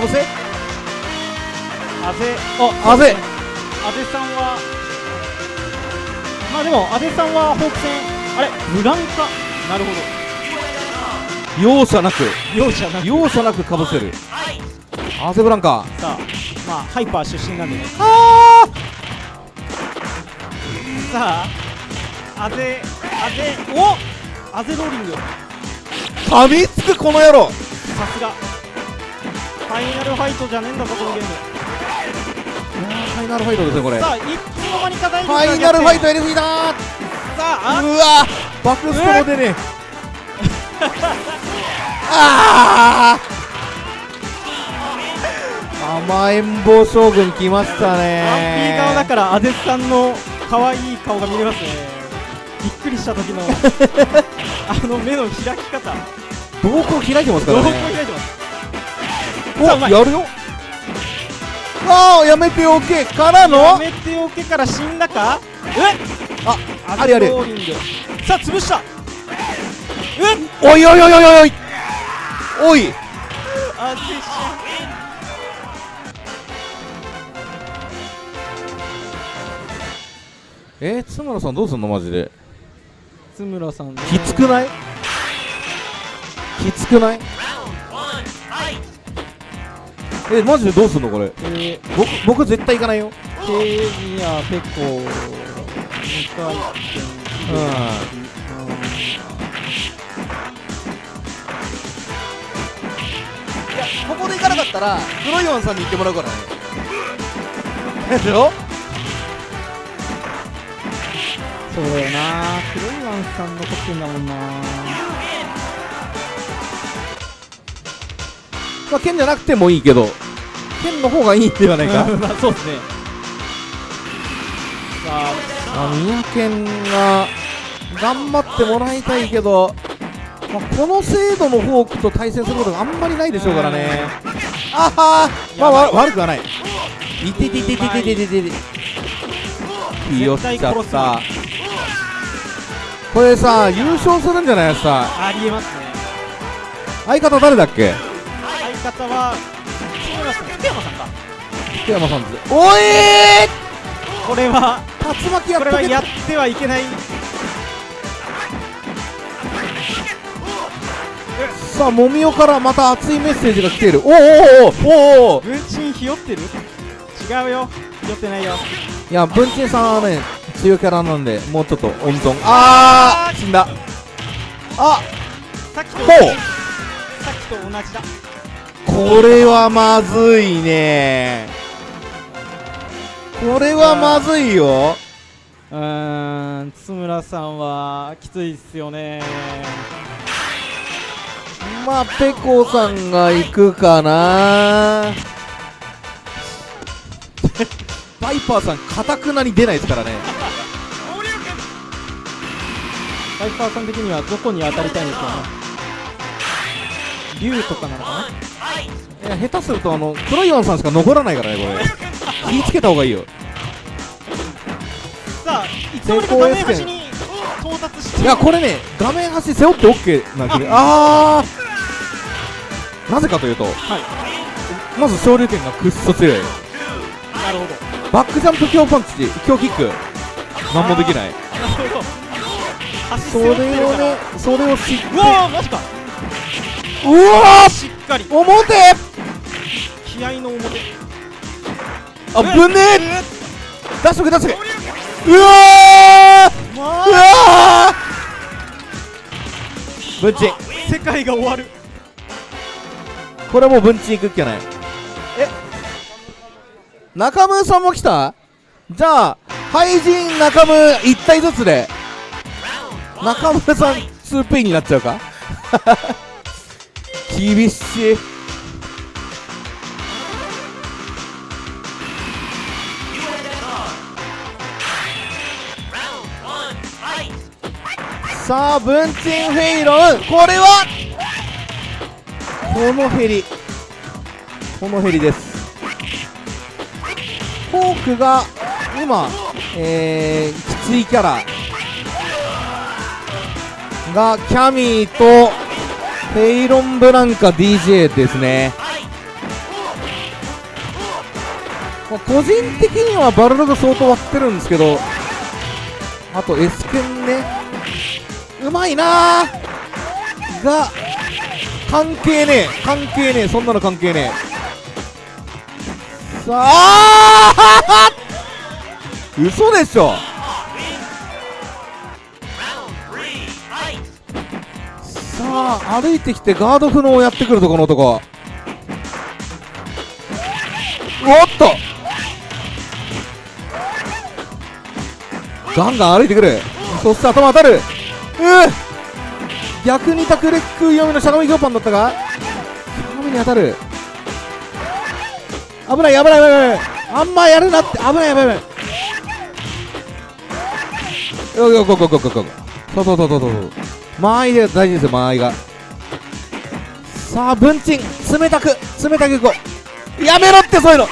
ぶせ？あぜあぜあぜさんはまあでもあぜさんはホーク戦あれブランカなるほ容赦なく。ど容赦なく。容赦なくかぶせる。アーゼブランカ。さあまあハイパー出身なんでね。あさああぜあぜおあぜローリング。ー噛みつくこの野郎。さすが。ファイナルファイトじゃねえんだぞこのゲームファイナルファイトですねこれ。さあいつの間にか大ファイナルファイトやりすぎだー。さあうわバックストロー出ねえ。ああ甘えん坊将軍来ましたアンピねー側だからアデスさんの可愛い顔が見れますね。びっくりした時の。<laughs> あの目の開き方。瞳孔開いてますかどこらね開いてます。おやるよああやめておけ。からやのめておけから死んだか？え？あアあれあれさあ潰した。え？おいおいおいおいおい。おい。あぜしえー、津村さんどうすんのマジで？津村さんねきつくない？きつくない？えマジでどうすんのこれ？えー。僕僕絶対行かないよ。ケージやペコ2回転うんいやここで行かなかったら黒いワンさんに行ってもらうからねでしょそうだよな黒いワンさん残ってんだもんなまあ剣じゃなくてもいいけど剣の方がいいんではないか？<laughs> まあそうですね。さああ宮剣が頑張ってもらいたいけど、まあ、この精度のフォークと対戦することがあんまりないでしょうからね。あはー。まあわ悪くはない。い。てててててててててひよっちゃったこれさ優勝するんじゃないさありえますね相方誰だっけ相方は福山さんか。福山さんです。おえこれはー竜巻やっこれはやってはいけない。さあもみおからまた熱いメッセージが来ている。おおおおおおお文鎮ひよってる？違うよ。ひよってないよ。いや文鎮さんはね強いキャラなんでもうちょっと温存。あー死んだ。あさっきと同じだこれはまずいね。これはまずいよ。うーん津村さんはきついっすよね。まあペコさんが行くかな。バイパーさんかたくなに出ないですからね。バイパーさん的にはどこに当たりたいんですかね竜とかなのかな？いや下手するとあの黒いワンさんしか残らないからねこれ。気ぃつけた方がいいよ。さあいつの間にか画面端に到達していやこれね画面端背負って OK な気があー。なぜかというと、まず昇竜拳がくっそ強い。なるほど。バックジャンプ強パンチ強キック。なんもできない。なるほど。足それをねそれを知ってうわーマジかうわしっかりー表。気合の表。あぶねえ。出しとけ出しとけ。うわうわー。ブンチン。世界が終わる。これはもうブンチンいくっきゃない。え。中村さんも来た？じゃあ廃人中村1体ずつで中村さん 2P になっちゃうか厳しい。さあ文鎮フェイロン。これは？このヘリ。このヘリです。フォークが今、えー、きついキャラ。がキャミーとフェイロン・ブランカ DJ ですね。まあ個人的にはバルロが相当割ってるんですけどあと S 剣ね。うまいなー。が関係ねえ。関係ねえ。そんなの関係ねえ。さあ <laughs> 嘘でしょ。さあ歩いてきてガード不能をやってくるとこの男おっと！ガンガン歩いてくる。そして頭当たる。うう逆にタクレック読みのしゃがみ強パンだったがしゃがみに当たる。危ない危ない危ない危ない。あんまやるなって。危ない危ない危ない。よよこここここそうそうそうそうそう間合いで大事ですよ間合いが。さあ文鎮冷たく冷たくいこう。やめろってそういうの。おい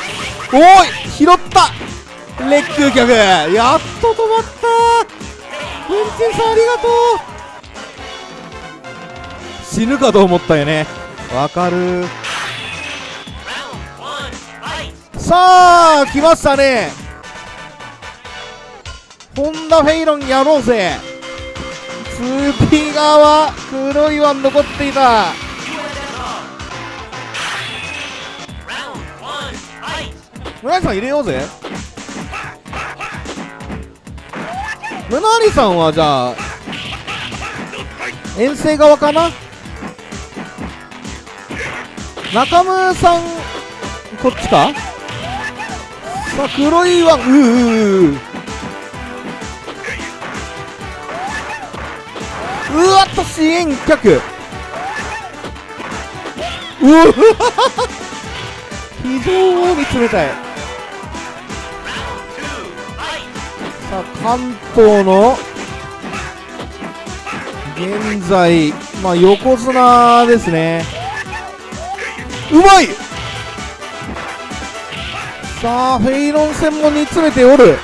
拾った。レック逆やっと止まった。文鎮さんありがとう。死ぬかと思ったよね。わかる。さあ来ましたね。ホンダフェイロンやろうぜ。スーピー側黒いワン残っていた。村井さん入れようぜ。村井さんはじゃあ遠征側かな？中村さんこっちか？さあ黒いワンうーうーう。ーうわっと支援客。うわ非常に冷たい。さあ関東の現在まあ横綱ですね。うまい！さあフェイロン戦も煮詰めておる。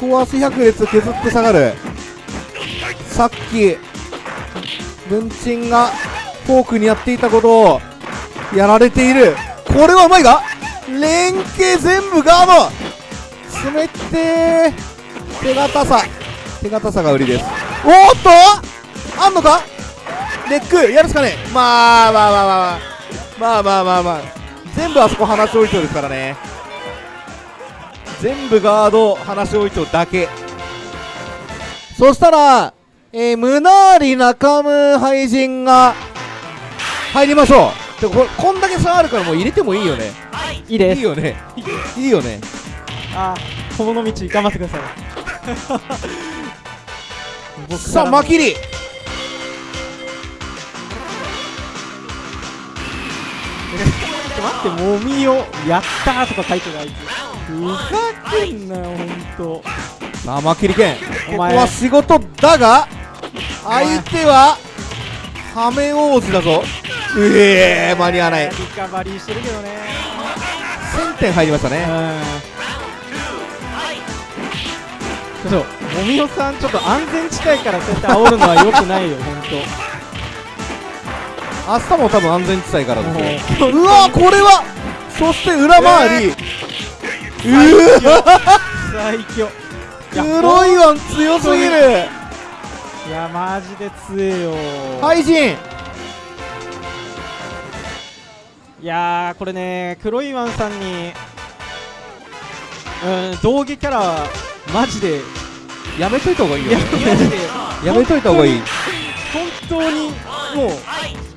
ここは足百列削って下がる。さっき文鎮がフォークにやっていたことをやられている。これはうまいが連携全部ガード。冷てー。手堅さ。手堅さが売りです。おっとあんのか？レックやるしかねえ。まあまあまあまあまあ。まあまあまあ全部あそこ話し置いとですからね。全部ガード話し置いとだけ。そしたらえー、ムナーリ中村廃人が入りましょう。でこれこんだけ差あるからもう入れてもいいよね。いいです。いいよね。いいよね。あこの道頑張ってください。僕 <laughs> さあからもマキリちょっと待ってもみをやったーとか書いてるあい。つふざけんなよほんと。さあマキリ剣ここお前。は仕事だが相手はハメ王子だぞ。うえー間に合わない。リカバリーしてるけどね。1000点入りましたうねん。ちょっともみおさんちょっと安全地帯からそうやって煽るのはよくないよほんと明日も多分安全地帯からですよ。もう。うわこれはそして裏回り、うわ最強。黒いワン強すぎるいやマジで強えよ。廃人。いやーこれね黒いワンさんにうん道下キャラはマジでやめといた方がいいよい <laughs> やめといた方がいい。本当にもう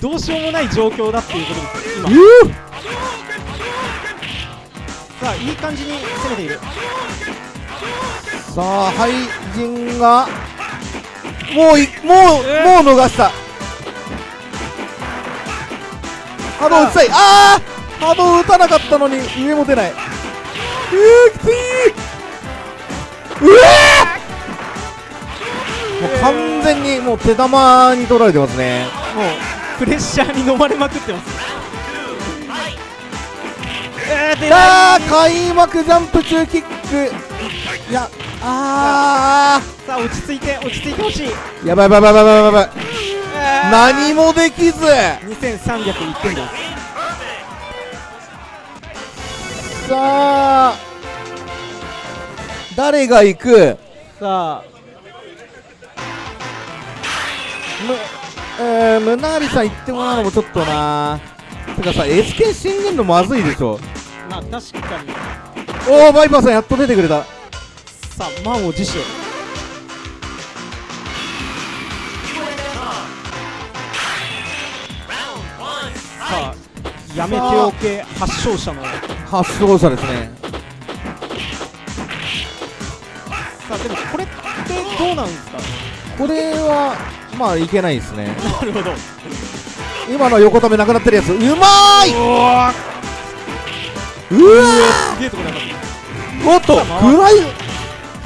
どうしようもない状況だっていうことですよ今。さあいい感じに攻めている。さあ廃人がもういもう、もう逃した。波動打ちたい。ああ波動打たなかったのに上も出ない。うーきつい。うえもう完全にもう手玉に取られてますね。もうプレッシャーに飲まれまくってます。さあ開幕ジャンプ中キック。いやあさあ落ち着いて落ち着いてほしい。ーやばいやばいやばいやばいやばい。何もできず。2301点ですさあ誰が行く？さあむえー、ムナーリさん行ってもらうのもちょっとな。てかさ SK 信玄のまずいでしょ。まあ確かに。おおバイパーさんやっと出てくれたさあ満を持して。さあやめておけ発症者の。発症者ですね。さあでもこれってどうなんですか？これはまあいけないですね。なるほど。今の横ためなくなってるやつ。うまーい！うわわすげえとこで当たっーおっとフラ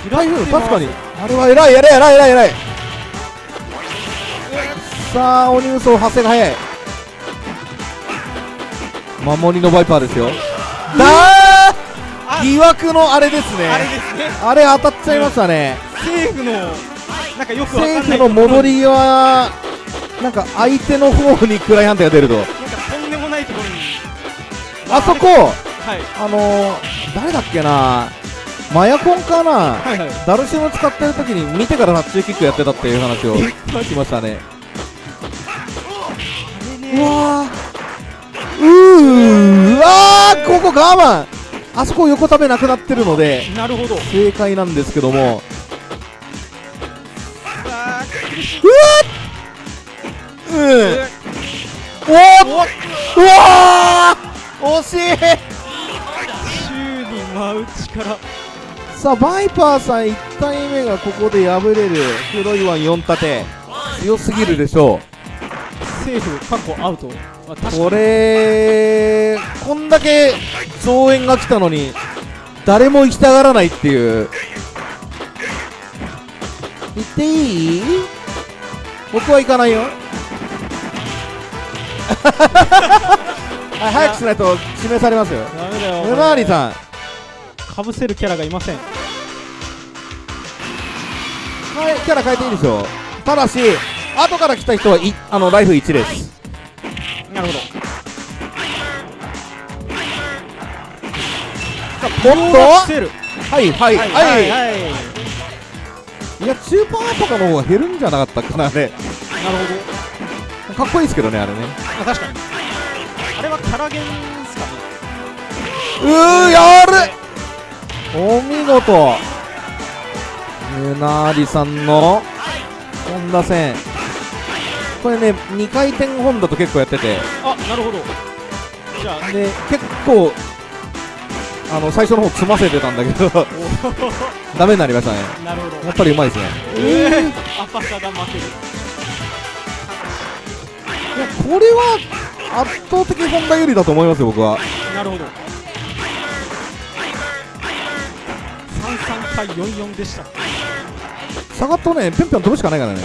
イフライフ確かに。あれは偉い偉い偉い偉い偉い。さあ鬼無双発生が早い。守りのバイパーですよ。だー疑惑のあれですね。たあれですね。あれ当たっちゃいましたね。セーフのなんかよくわかんない。セーフの戻りはなんか相手の方に暗い判定が出ると。なんかとんでもないところに。あそこはい。あのー、誰だっけなマヤコンかな？はい。はいダルシム使ってる時に見てからタッチキックやってたっていう話を聞きましたね。うわーうーうわーここ我慢。あそこ横ためなくなってるのでなるほど。正解なんですけども。さあ苦しいううんおーうわー。惜しい。宙に舞う力さあバイパーさん1体目がここで敗れる。黒いワン4立て。強すぎるでしょセーフ。過去アウト、これこんだけ増援が来たのに誰も行きたがらないっていう。行っていい？僕は行かないよ。<laughs> はい早くしないと指名されますよ。ダメだよさんかぶせるキャラがいません。はい、キャラ変えていいでしょただし後から来た人はいあのライフ1です。なるほど。おっとはいはいはい、はい。はいい。や中パンとかの方が減るんじゃなかったかなあれ。なるほかっこいいですけどねあれね。どあ確かに。あれはキャラゲンですかね。うーやるお見事。ムナーリさんの本田戦。これね2回転本田と結構やってて。あなるほど。じゃあで結構あの最初の方詰ませてたんだけど。ダメになりましたね。なるほど。やっぱりうまいですね。えー、アパサが負ける。いやこれは圧倒的本田有利だと思いますよ僕は。なるほど対44でした。下がっとねぴょんぴょん飛ぶしかないからね。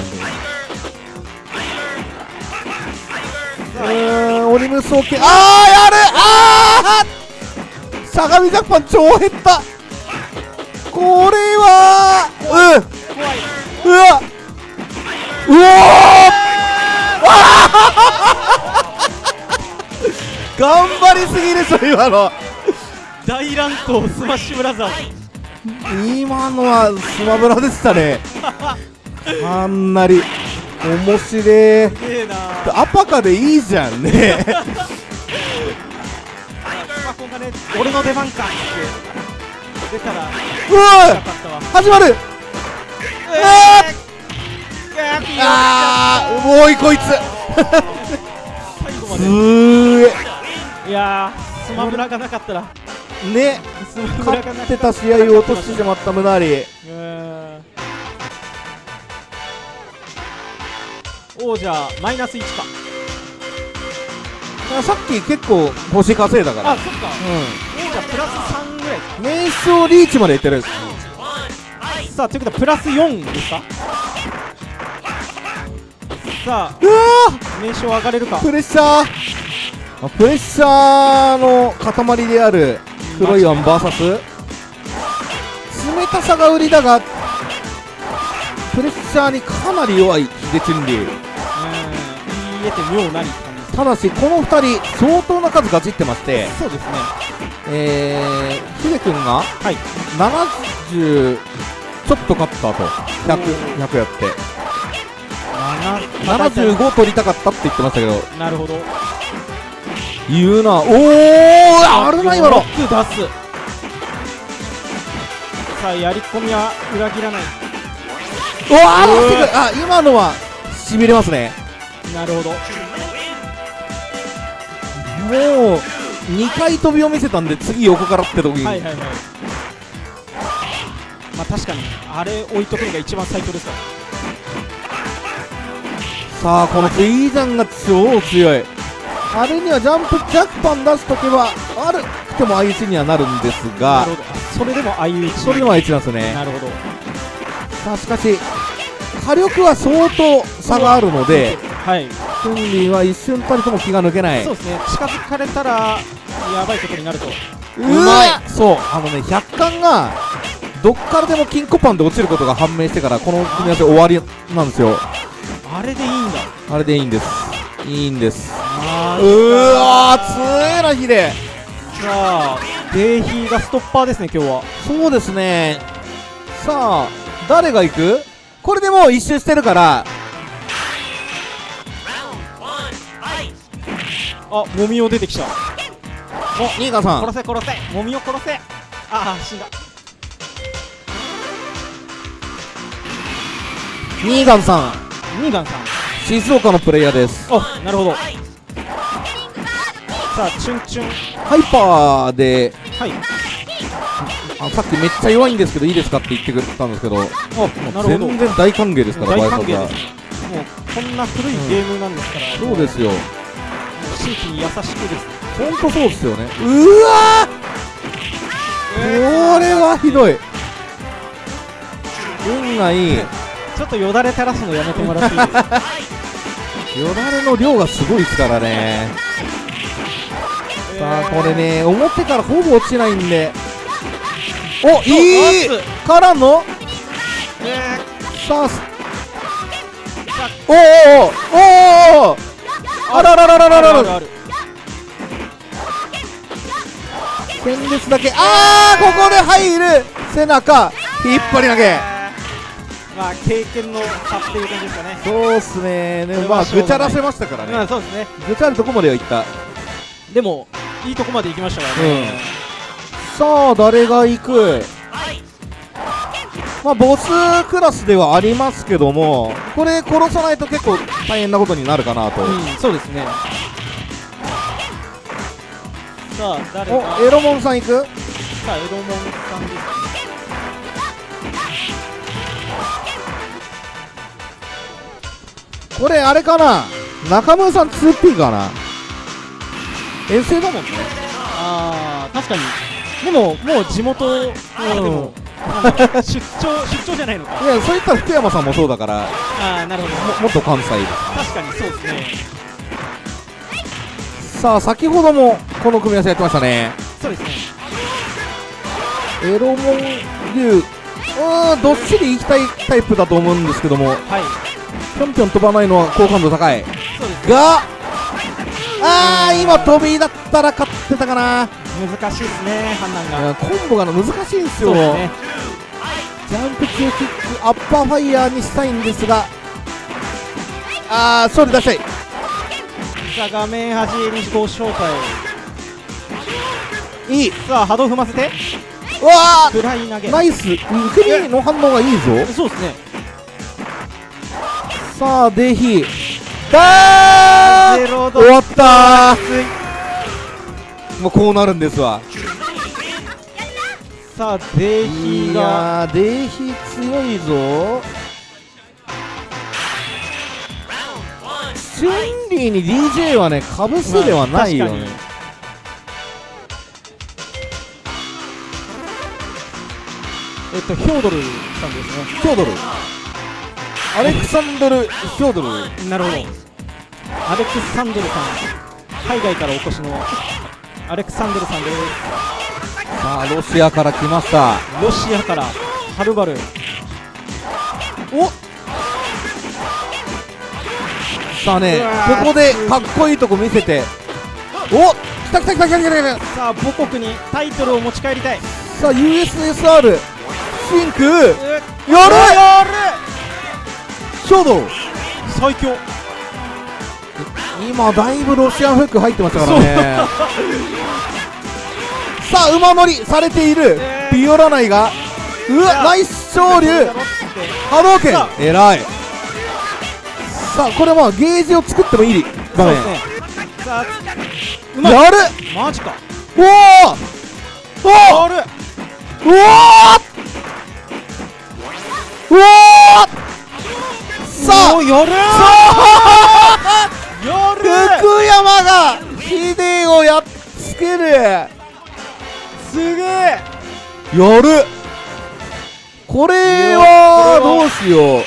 うーんオリムスオッケー。あーやる！あー相模ジャパン超減った。これはうんうわうおー！<laughs> 頑張りすぎでしょ今の。大乱闘スマッシュブラザーズ今のはスマブラでしたね。<laughs> かなり面白えな。アパカでいいじゃんね。俺の出番かって。出たらようわ始まる。えあーもういこいつ。すーいやースマブラがなかったら。えね。勝ってた試合を落としてしまったムナーリ王者マイナス1か。さっき結構星稼いだから。あそっか。王者プラス3ぐらい。名称リーチまでいってるかさあということはプラス4ですか？さあ名称上がれるか？ープレッシャー。あプレッシャーの塊である黒いワン VS 冷たさが売りだがプレッシャーにかなり弱い秀チュンリー。うん言い得て妙なりって感じです。ただしこの2人相当な数ガチってましてそうですね。えー、ヒデ君がはい。70ちょっと勝った後 100, 100やって。75取りたかったって言ってましたけど。なるほど言うなおおあるな今の。ロック出す。さあやり込みは裏切らない。うわああ今のはしびれますね。なるほど。もう2回飛びを見せたんで次横からって時に、はいはいはい。まあ確かにあれ置いとくのが一番最強ですから。さあこのフィージャンが超強いあれにはジャンプジャックパン出すとけば悪くても相打ちにはなるんですながそれでも相打ちそれでも相打ちなんですよね。なるほど。さあしかし火力は相当差があるのではい。チュンリーは一瞬たりとも気が抜けない。そうですね。近づかれたらやばいことになると。うまい。そう。あのね100巻がどっからでも金庫パンで落ちることが判明してからこの組み合わせ終わりなんですよ。あれでいいんだ。あれでいいんですいいんです。あうーわー強えなヒデ。さあデイヒーがストッパーですね今日は。そうですね。さあ誰が行く？これでもう一周してるから。あもみを出てきた。おニーガンさん。殺せ殺せ。もみを殺せ。ああ死んだ。ニーガンさん。ニーガンさん静岡のプレイヤーです。おなるほど。さあチュンチュン。ハイパーではい。あさっきめっちゃ弱いんですけどいいですかって言ってくれたんですけどおなるほど。全然大歓迎ですから大歓迎もうこんな古いゲームなんですから、そうですよ。地域に優しくです。ほんとそうですよね。うわー！これはひどい。運がいいちょっとよだれ垂らすのやめてもらっていいですか？<laughs> よだれの量がすごいですからね。さあこれね表からほぼ落ちないんで。おいい！からの？えさあす。おーおーおーあららららららら戦列だけ。あーここで入る。背中引っ張り投げまあ経験の差っていう感じですかね。そうっすね。でもまあぐちゃらせましたからまあねそうですね。ぐちゃるとこまではいった。でもいいとこまで行きましたからね、さあ誰が行く？まあボスクラスではありますけどもこれ殺さないと結構大変なことになるかなと、うん、そうですね。さあ誰が？おエロモンさん行く？さあエロモンさんですねこれあれかな？中村さん 2P かな？遠征だもんね。ああ確かに。でももう地元あでも出張出張じゃないのか。いやそういったら福山さんもそうだからああなるほど。ももっと関西で。確かにそうですね。すさあ先ほどもこの組み合わせやってましたね。そうですね。エロモン竜。うーんどっしり行きたいタイプだと思うんですけども。はいぴょんぴょん飛ばないのは好感度高い。があー今飛びだったら勝ってたかな。難しいですね判断いがやコンボが難しいんですよ。ね。ジャンプ中キックアッパーファイヤーにしたいんですが。あーそれ出したいさあ画面端にご招待いい。さあ波動踏ませて。うわーナイス。首の反応がいいぞ。そうですねさあデヒだー終わったもうこうなるんですわ。さあデイヒがやーデヒ強いぞ。チュンリーに DJ はねかぶせではないよ。ね、えっとヒョードルさんですね。ヒョードルアレクサンドル・ヒョードル。なるほどアレクサンドルさん。海外からお越しのアレクサンドルさん。ですさあロシアから来ました。ロシアからはるばる。おさあねここでかっこいいとこ見せて。お来た来た来た来た来た来た。さあ母国にタイトルを持ち帰りたい。さあ USSR シンク。やる。やる書道最強。今だいぶロシアンフック入ってましたからね。<laughs> さあ馬乗りされている。え。ービオラナイが。うわナイス昇竜波動拳。さえらい。さあこれまあゲージを作ってもいい。場面やる。マジか。おおおやる。おおおおさあやる福山がヒデをやっつける。すげえ。やるこれはどうしよう。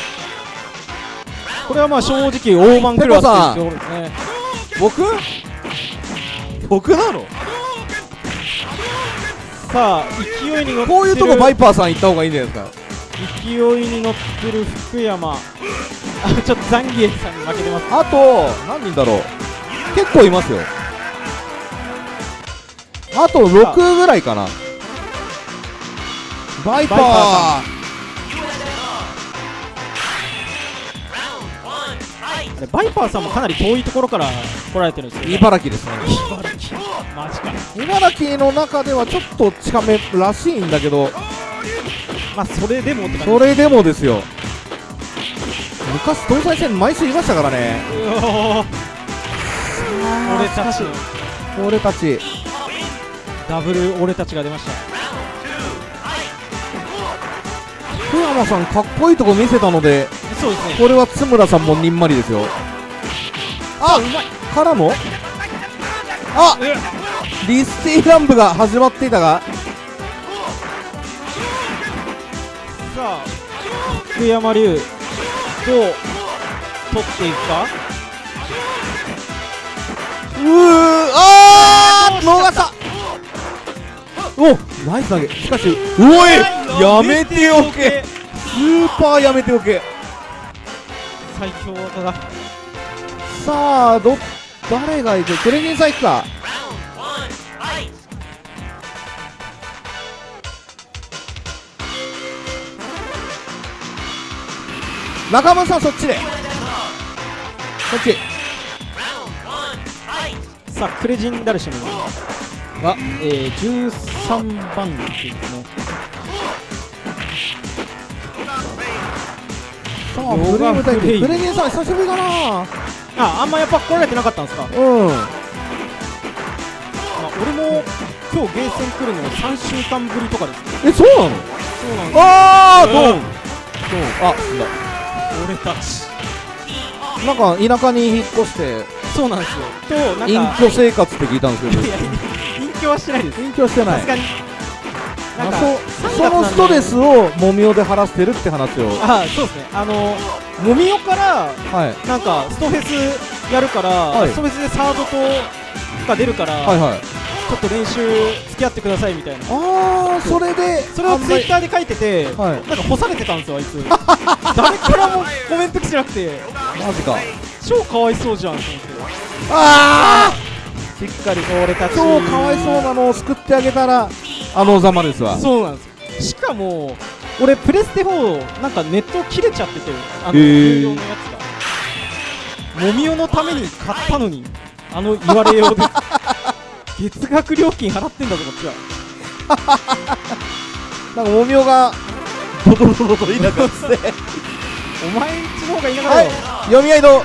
これはまあ正直大盤クラスっていうところですね僕？僕なの？さあ勢いに乗ってる。こういうとこバイパーさん行った方がいいんじゃないですか勢いに乗ってる福山。あちょっとザンギエさんに負けてます。あと何人だろう。結構いますよ。あと6ぐらいかな。バイパー。あれバイパーさんもかなり遠いところから来られてるんですよね。茨城ですね。茨城。マジか。茨城の中ではちょっと近めらしいんだけどまあそれでもって感じ。それでもですよ。昔東西線毎週いましたからね。うおー。俺たち。俺たち。ダブル俺たちが出ました。福山さんかっこいいとこ見せたのでそうですね。これは津村さんもにんまりですよ。あうまい。からのあリスティランプが始まっていたがさあ福山流どう取っていくか？うーあー逃した。おナイス投げ。しかしおいやめておけ。スーパーやめておけ。最強技だ。さあど誰がいく？クレニンさんいくか中村さんそっちで。そっち。さあクレジンダルシムが、えー、13番手ですねさあフレーム対決クレニンさん久しぶりだな。ああんまやっぱ来られてなかったんですか、まうん。あ、俺も今日ゲーセン来るの3週間ぶりとかですね。えそうなの？そうなんですあードンうん。ドン。あ死んだ俺たち。なんか田舎に引っ越してそうなんですよ。となん隠か居生活って聞いたんですけど。隠居はしてないです。隠居してないさす。がになんかあそ3そのストレスをもみおで晴らしてるって話を。あそうですね。あのもみおからはい。なんかストフェスやるから、はい。ストフェスでサードとが出るから、はいはいちょっと練習付き合ってくださいみたいな。ああそれでそれをツイッターで書いてて、はい。なんか干されてたんですよあいつ。<laughs> 誰からもコメント来てなくて。マジか。超かわいそうじゃんと思って。あしっかり俺たあ超かわいそうなのを救ってあげたらあのざまですわ。そうなんですよ。しかも俺プレステ4なんかネット切れちゃっててあの有料のやつが。もみおのために買ったのにあの言われようで <laughs> 月額料金払ってんだぞこっちは。<laughs> なんかもみおが。ドドドドドドいなくなって。<laughs> お前んちの方がいなかはいったよ、読み合いの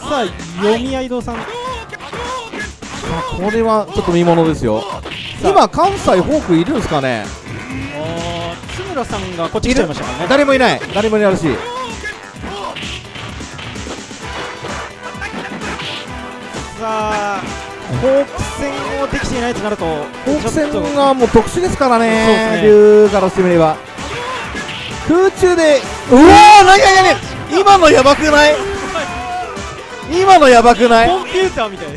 さあ読み合い堂さん。これはちょっと見ものですよ。今関西フォークいるんですかね？あー津村さんがこっち来ちゃいましたからね。誰もいない。誰もいないらしいさあホーク戦をできていないとなるとフォーク戦がもう特殊ですからねですね。龍からしてみれば空中でうわー何何何今のやばくない？今のやばくない？コンピューターみたい。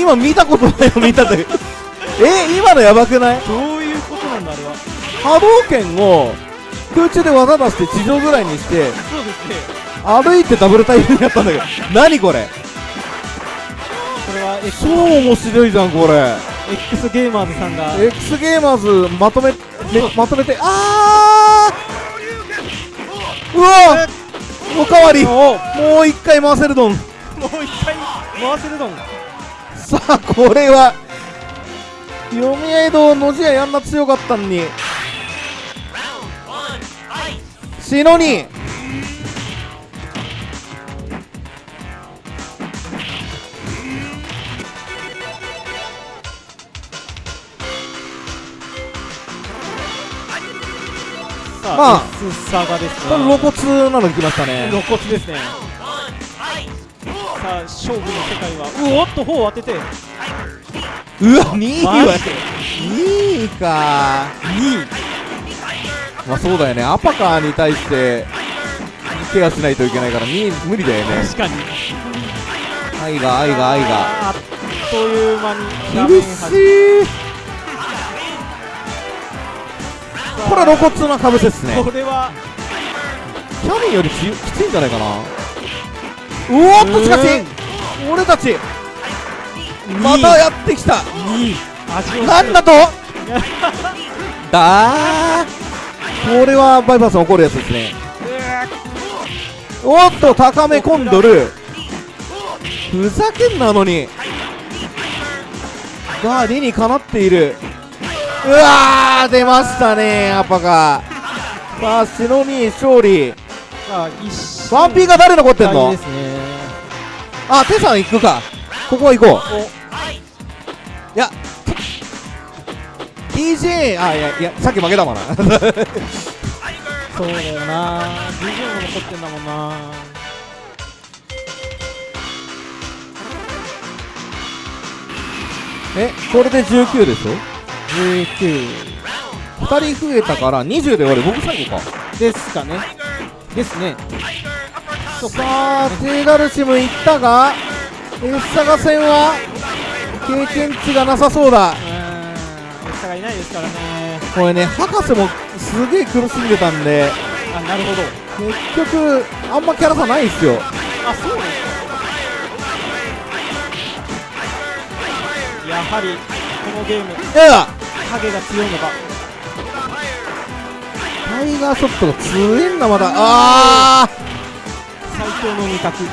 今見たことないの見たんだけどえ今のやばくない？どういうことなんだあれは。波動拳を空中で技出して地上ぐらいにしてそうですね歩いてダブルタイプになったんだけど何これ？これは超面白いじゃんこれ。X ゲーマーズさんが。X ゲーマーズまとめめまとめてあー！うわ！おかわり。もう一回回せるドン。もう一回回せるドン。さあこれは読み合い堂のじややんな強かったんに。シノにまあ S サガですこれ露骨なの来ましたね。露骨ですね。さあ勝負の世界はうおっと砲を当てて。うわ2位マはジで。2位か。まあそうだよね。アパカーに対してケアしないといけないから2位無理だよね。確かに。愛が愛が愛が。あっという間に。厳しいこれ露骨なかぶせっすね。これは。キャビンよりききついんじゃないかな。うおっとしかし、俺たち。またやってきた。2位味をなんだと？<laughs> だー。これはバイパーさん怒るやつですね。おっと高めコンドルふざけんなのに。が理にかなっているうわー出ましたねアパがさあシノに勝利。さあワンピーが誰残ってんの？あテさん行くか。ここは行こう。いや DJ あいやいやさっき負けたもんな。そうだよな。DJ も残ってんだもんな。えこれで19でしょ？19 2人増えたから20で終わる。僕最後か。ですかね。ですね。さあテイダルシム行ったがエッサガ戦は経験値がなさそうだ。うーん差がいないですからね。これね博士もすげえ苦しんでたんであなるほど。結局あんまキャラ差ないんすよ。あそうですか。やはりこのゲーム。いやいや影が強いのか。タイガーショットが強えんだまだ。あ最強の味覚。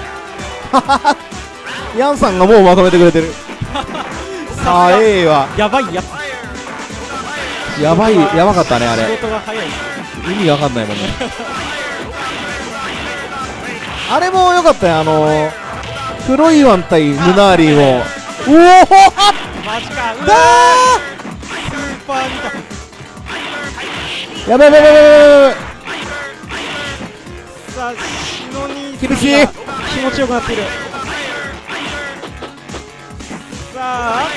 あ <laughs> ヤンさんがもうまとめてくれてる。<laughs> あーええわやばいやつ。やばいやばかったねあれ。意味わかんないもんね。あれも良かったよあのー、黒いワン対ムナーリーもおおマジか。うわだスーパー味覚ーやべやべやべやべやべさあシノニ厳しい気持ちよくなってるさあ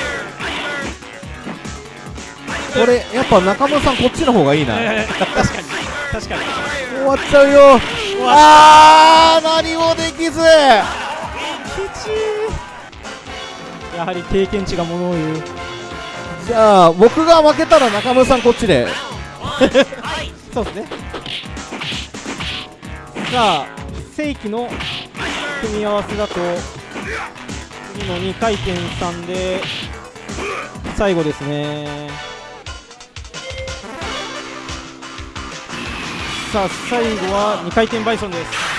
これやっぱ中村さんこっちの方がいいなえー確かに確かに終わっちゃうよ終わっあ何もできずやはり経験値がものを言うじゃあ僕が負けたら中村さんこっちで。<laughs> そうですね。さあ正規の組み合わせだと次の2回転3で最後ですね。さあ最後は2回転バイソンです。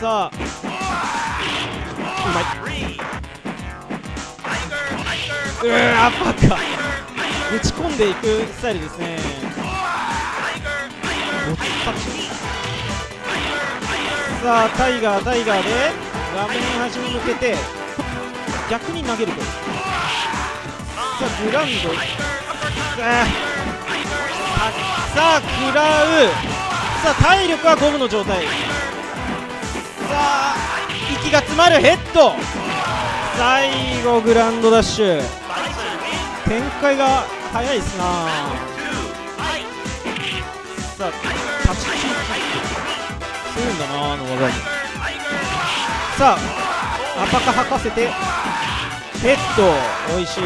さあうまいうわーバカ打ち込んでいくスタイルで。すねさあタイガータイガーで。画面端に向けて逆に投げるとさあグラウンド。さあさあ食らうさあ体力はゴムの状態さあ息が詰まるヘッド。最後グランドダッシュ。展開が早いですな。さあ立ちキーするんだなあの技もさあアパカ吐かせて。ヘッド美味しい。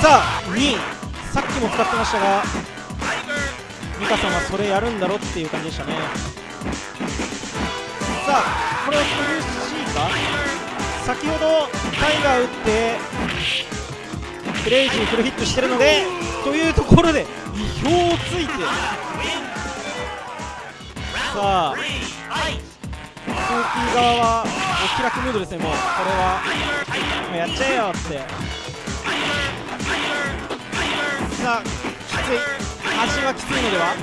さあ2さっきも使ってましたがミカさんはそれやるんだろっていう感じでしたね。さあこれは苦しいか？先ほどタイガー打ってクレイジーフルヒットしてるのでというところで意表をついてさあスーキー側はお気楽ムードですねもうこれはもうやっちゃえよってさあきつい味はきついのでは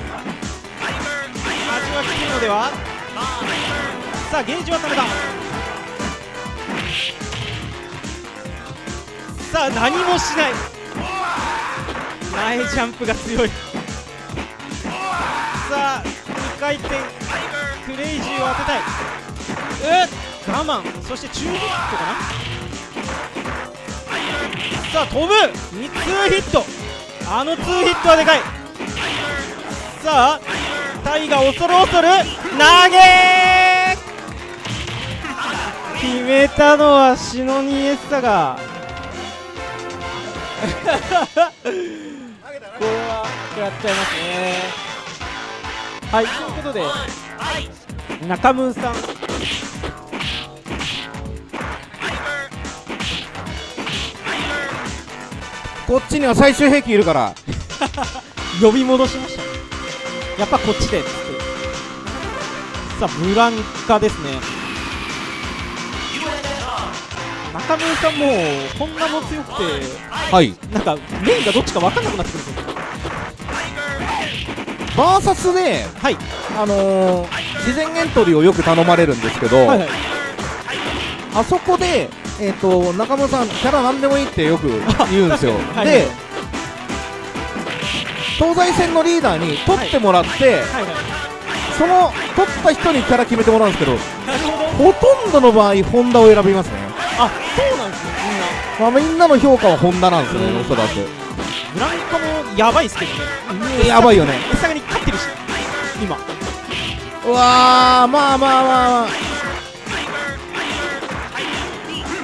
味はきついのではさあゲージはためださあ何もしない。前ジャンプが強い。さあ2回転。クレイジーを当てたい。え我慢。そして中ヒットかな。さあ飛ぶ。2ツーヒット。あのツーヒットはでかい。さあタイが恐る恐る。投げ決めたのはシノニエッサが。これはやっちゃいますね。はいということで中村さん。こっちには最終兵器いるから。呼び戻しました。やっぱこっちで。っつってさあブランカですね中村さんもこんなも強くてはい。なんかメインがどっちか分かんなくなってくるんですよバーサスではいあのー事前エントリーをよく頼まれるんですけど、はいはい。あそこで、えー、と中村さん、キャラなんでもいいってよく言うんですよ、<laughs> はいで東西戦のリーダーに取ってもらって、はい。はいその取った人にキャラ決めてもらうんですけど、ほとんどの場合、ホンダを選びますね、あそうなんですねまあ、みんなの評価はホンダなんですよね、うん。おそらく。みんなブランカもやばいっすけどね。やばいよね、エサガに勝ってるし今。うわー、まあまあまあまあ、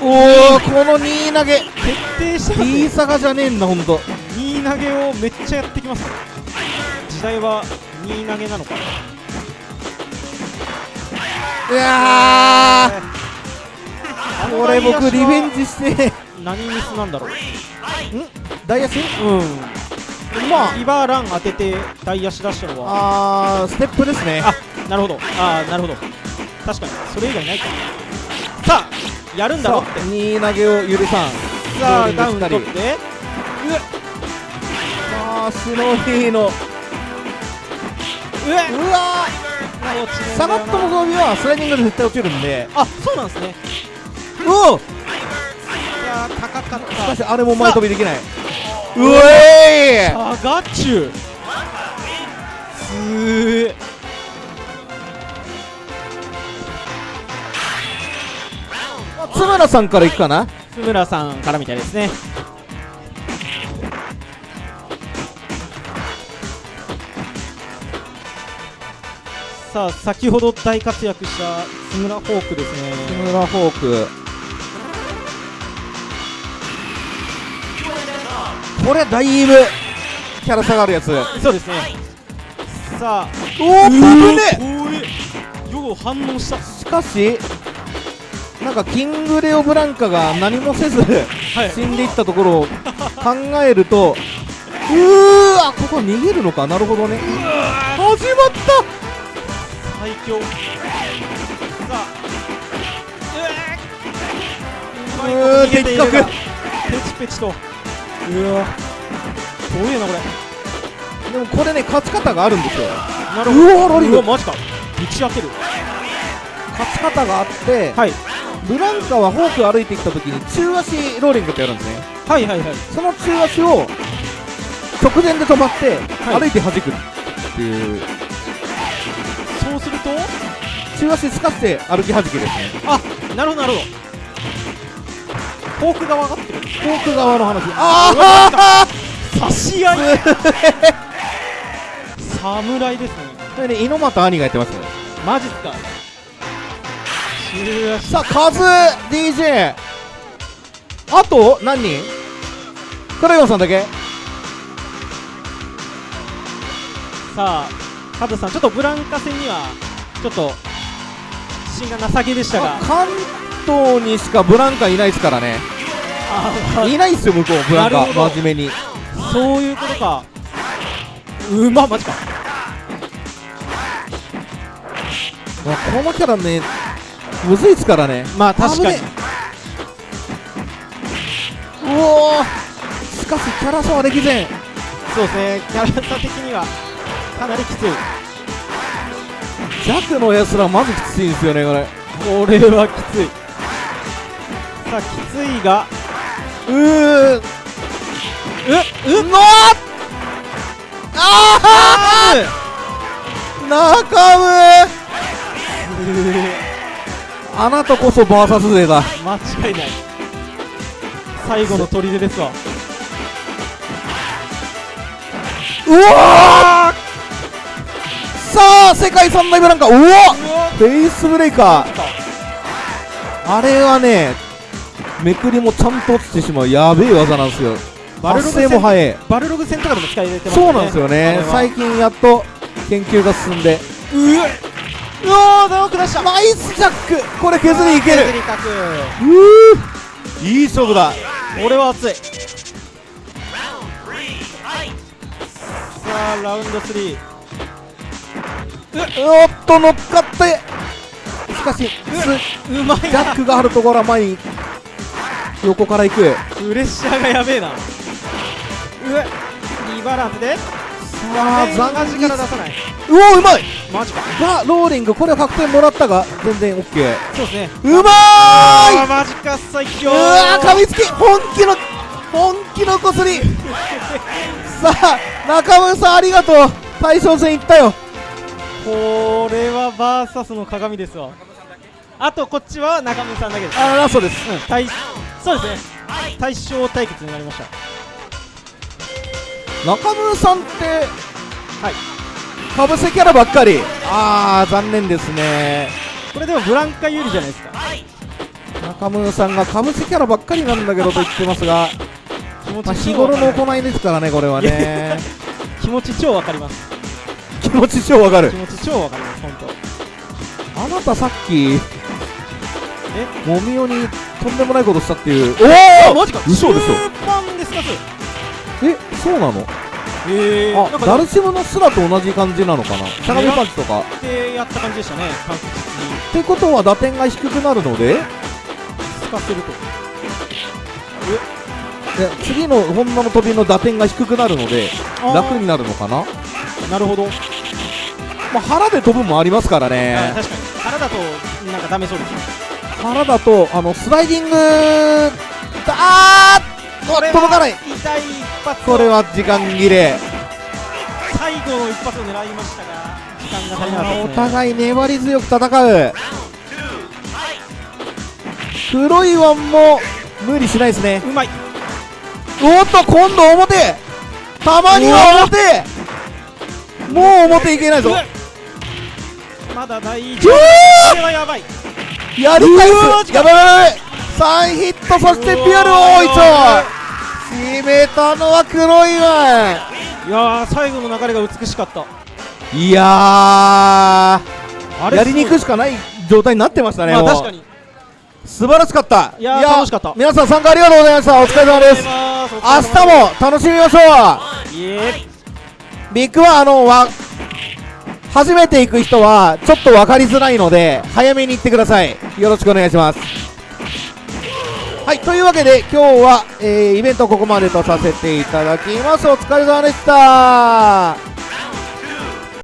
おお、この2投げ、徹底してます T ねサガじゃねえんだ、ほんと。2投げをめっちゃやってきます。ね時代は2投げなのかいやー、これ僕、リベンジして、何ミスなんだろう。大足うん。まあ、リバーラン当てて大足出したのは。あー、ステップですね。あなるほど。あーなるほど。確かに。それ以外ないか。さあやるんだろって。2投げを許さん。さあダウン取って。あー、シノリーの、うわうえー、サガットの装備はスライディングで絶対落ちるんで、あそうなんですねうおしい高かった。かしあれも前飛びできない。うえーサガチュすー。津村さんからいくかな？津村さんからみたいですね。さあ先ほど大活躍した津村フォークです津ね村フォーク。これだいぶキャラ下がるやつ。そうですね。さあ。おお、危ね怖えよう反応した。しかし、なんかキングレオブランカが何もせず、はい。死んでいったところを考えると、うーわ、ここ逃げるのか、なるほどね。始まっ最強。さあ。うー。的確。ペチペチと。たうわ。怖えなこれ。でもこれね、勝ち方があるんですよ。なるほど。うわロリングうわマジか。打ち当てる。勝ち方があって、はい。ブランカはフォーク歩いてきた時に中足ローリングってやるんですね。はいはいはい。その中足を直前で止まって、はい。歩いて弾くっていう、そうすると？中足すかして歩き弾きですね。あなるほどなるほどフォーク側がってるフォーク側の話。あ差し合い。<laughs> あ侍ですね。それね、猪俣兄がやってますね。マジっすか？さあカズ DJ あと何人？クライオンさんだけ。さあカズさんちょっとブランカ戦にはちょっと自信がなさげでしたがあ関東にしかブランカいないですからね。あいないっすよ向こうブランカ真面目に。そういうことか。うまマジか。まあこのキャラねむずいっすからね。まあ確かに。うおー。しかしキャラ差は歴然そうですね。キャラ差的にはかなりきつい。弱のやつらまずきついんですよねこれ。これはきついさあきついが。うー。ううのああ中村。あなたこそバーサス勢だ。間違いない。最後の砦ですわ。うわー。さあ世界三大ブランカ。うわフェイスブレイカー。あれはねめくりもちゃんと落ちてしまうやべえ技なんですよ。発バルログ戦生も早い。バルログ戦とかでも使い入れてますね。そうなんですよね。最近やっと研究が進んで。うわうわーッナイスジャック。これ削りいける。削りかくうー。いい勝負だ。これは熱い。さあラウンド3おっと乗っかって。しかしスうまいジャックがあるところは前に横から行く。プレッシャーがやべえな。うわ。リバランスで。さあ残残が力出さない。うおうまい。マジか。がローリングこれは確定もらったが全然 OK そうですね。うまーい。あーマジか最強。うわー噛みつき本気の本気のこすり。<laughs> さあ中村さんありがとう。大将戦行ったよ。これはバーサスの鏡ですわあとこっちは中村さんだけです。あラストです。うん。対そうですね。対象対決になりました。中村さんってはい。かぶせキャラばっかり。あー残念ですね。これでもブランカ有利じゃないですか。中村さんがかぶせキャラばっかりなんだけどと言ってますが、気持まあ、ち日頃の行いですからねこれはね。気持ち超わかります。<laughs> 気持ち超わかる。気持ち超わかります本当。あなたさっきえもみおにとんでもないことしたっていう。あマジか。嘘でしょ。中盤ですかえそうなの？へえあダルシムのスラと同じ感じなのかな？しゃがみパンチとか。っでやった感じでしたねにてことは打点が低くなるので？透かせると。で次の本物の飛びの打点が低くなるので楽になるのかな？なるほど、まあ、腹で飛ぶもありますからあね確かに。腹だとなんかダメそうですね腹だとあのスライディング。だあーこれは届かない。痛い一発を。これは時間切れ。最後の一発を狙いましたが時間が足りなかったですおね互い粘り強く戦う。黒いワンも無理しないですね。うまい。おっと今度表。たまには表。もう表いけないぞ。まだ大丈う夫こわれはやばい。ーやり返す。やばい。やばい3ヒットそしてピュアル大一決めたのは黒いワいやー最後の流れが美しかった。ンいややりに行くしかない状態になってましたねもう。まあ確かに。素晴らしかった。いやー楽しかった。皆さん参加ありがとうございました。お疲れ様です。明日も楽しみましょう。ビッグはあのわ初めて行く人はちょっと分かりづらいので早めに行ってください。よろしくお願いします。はいというわけで今日は、えーイベントここまでとさせていただきます。お疲れ様でした。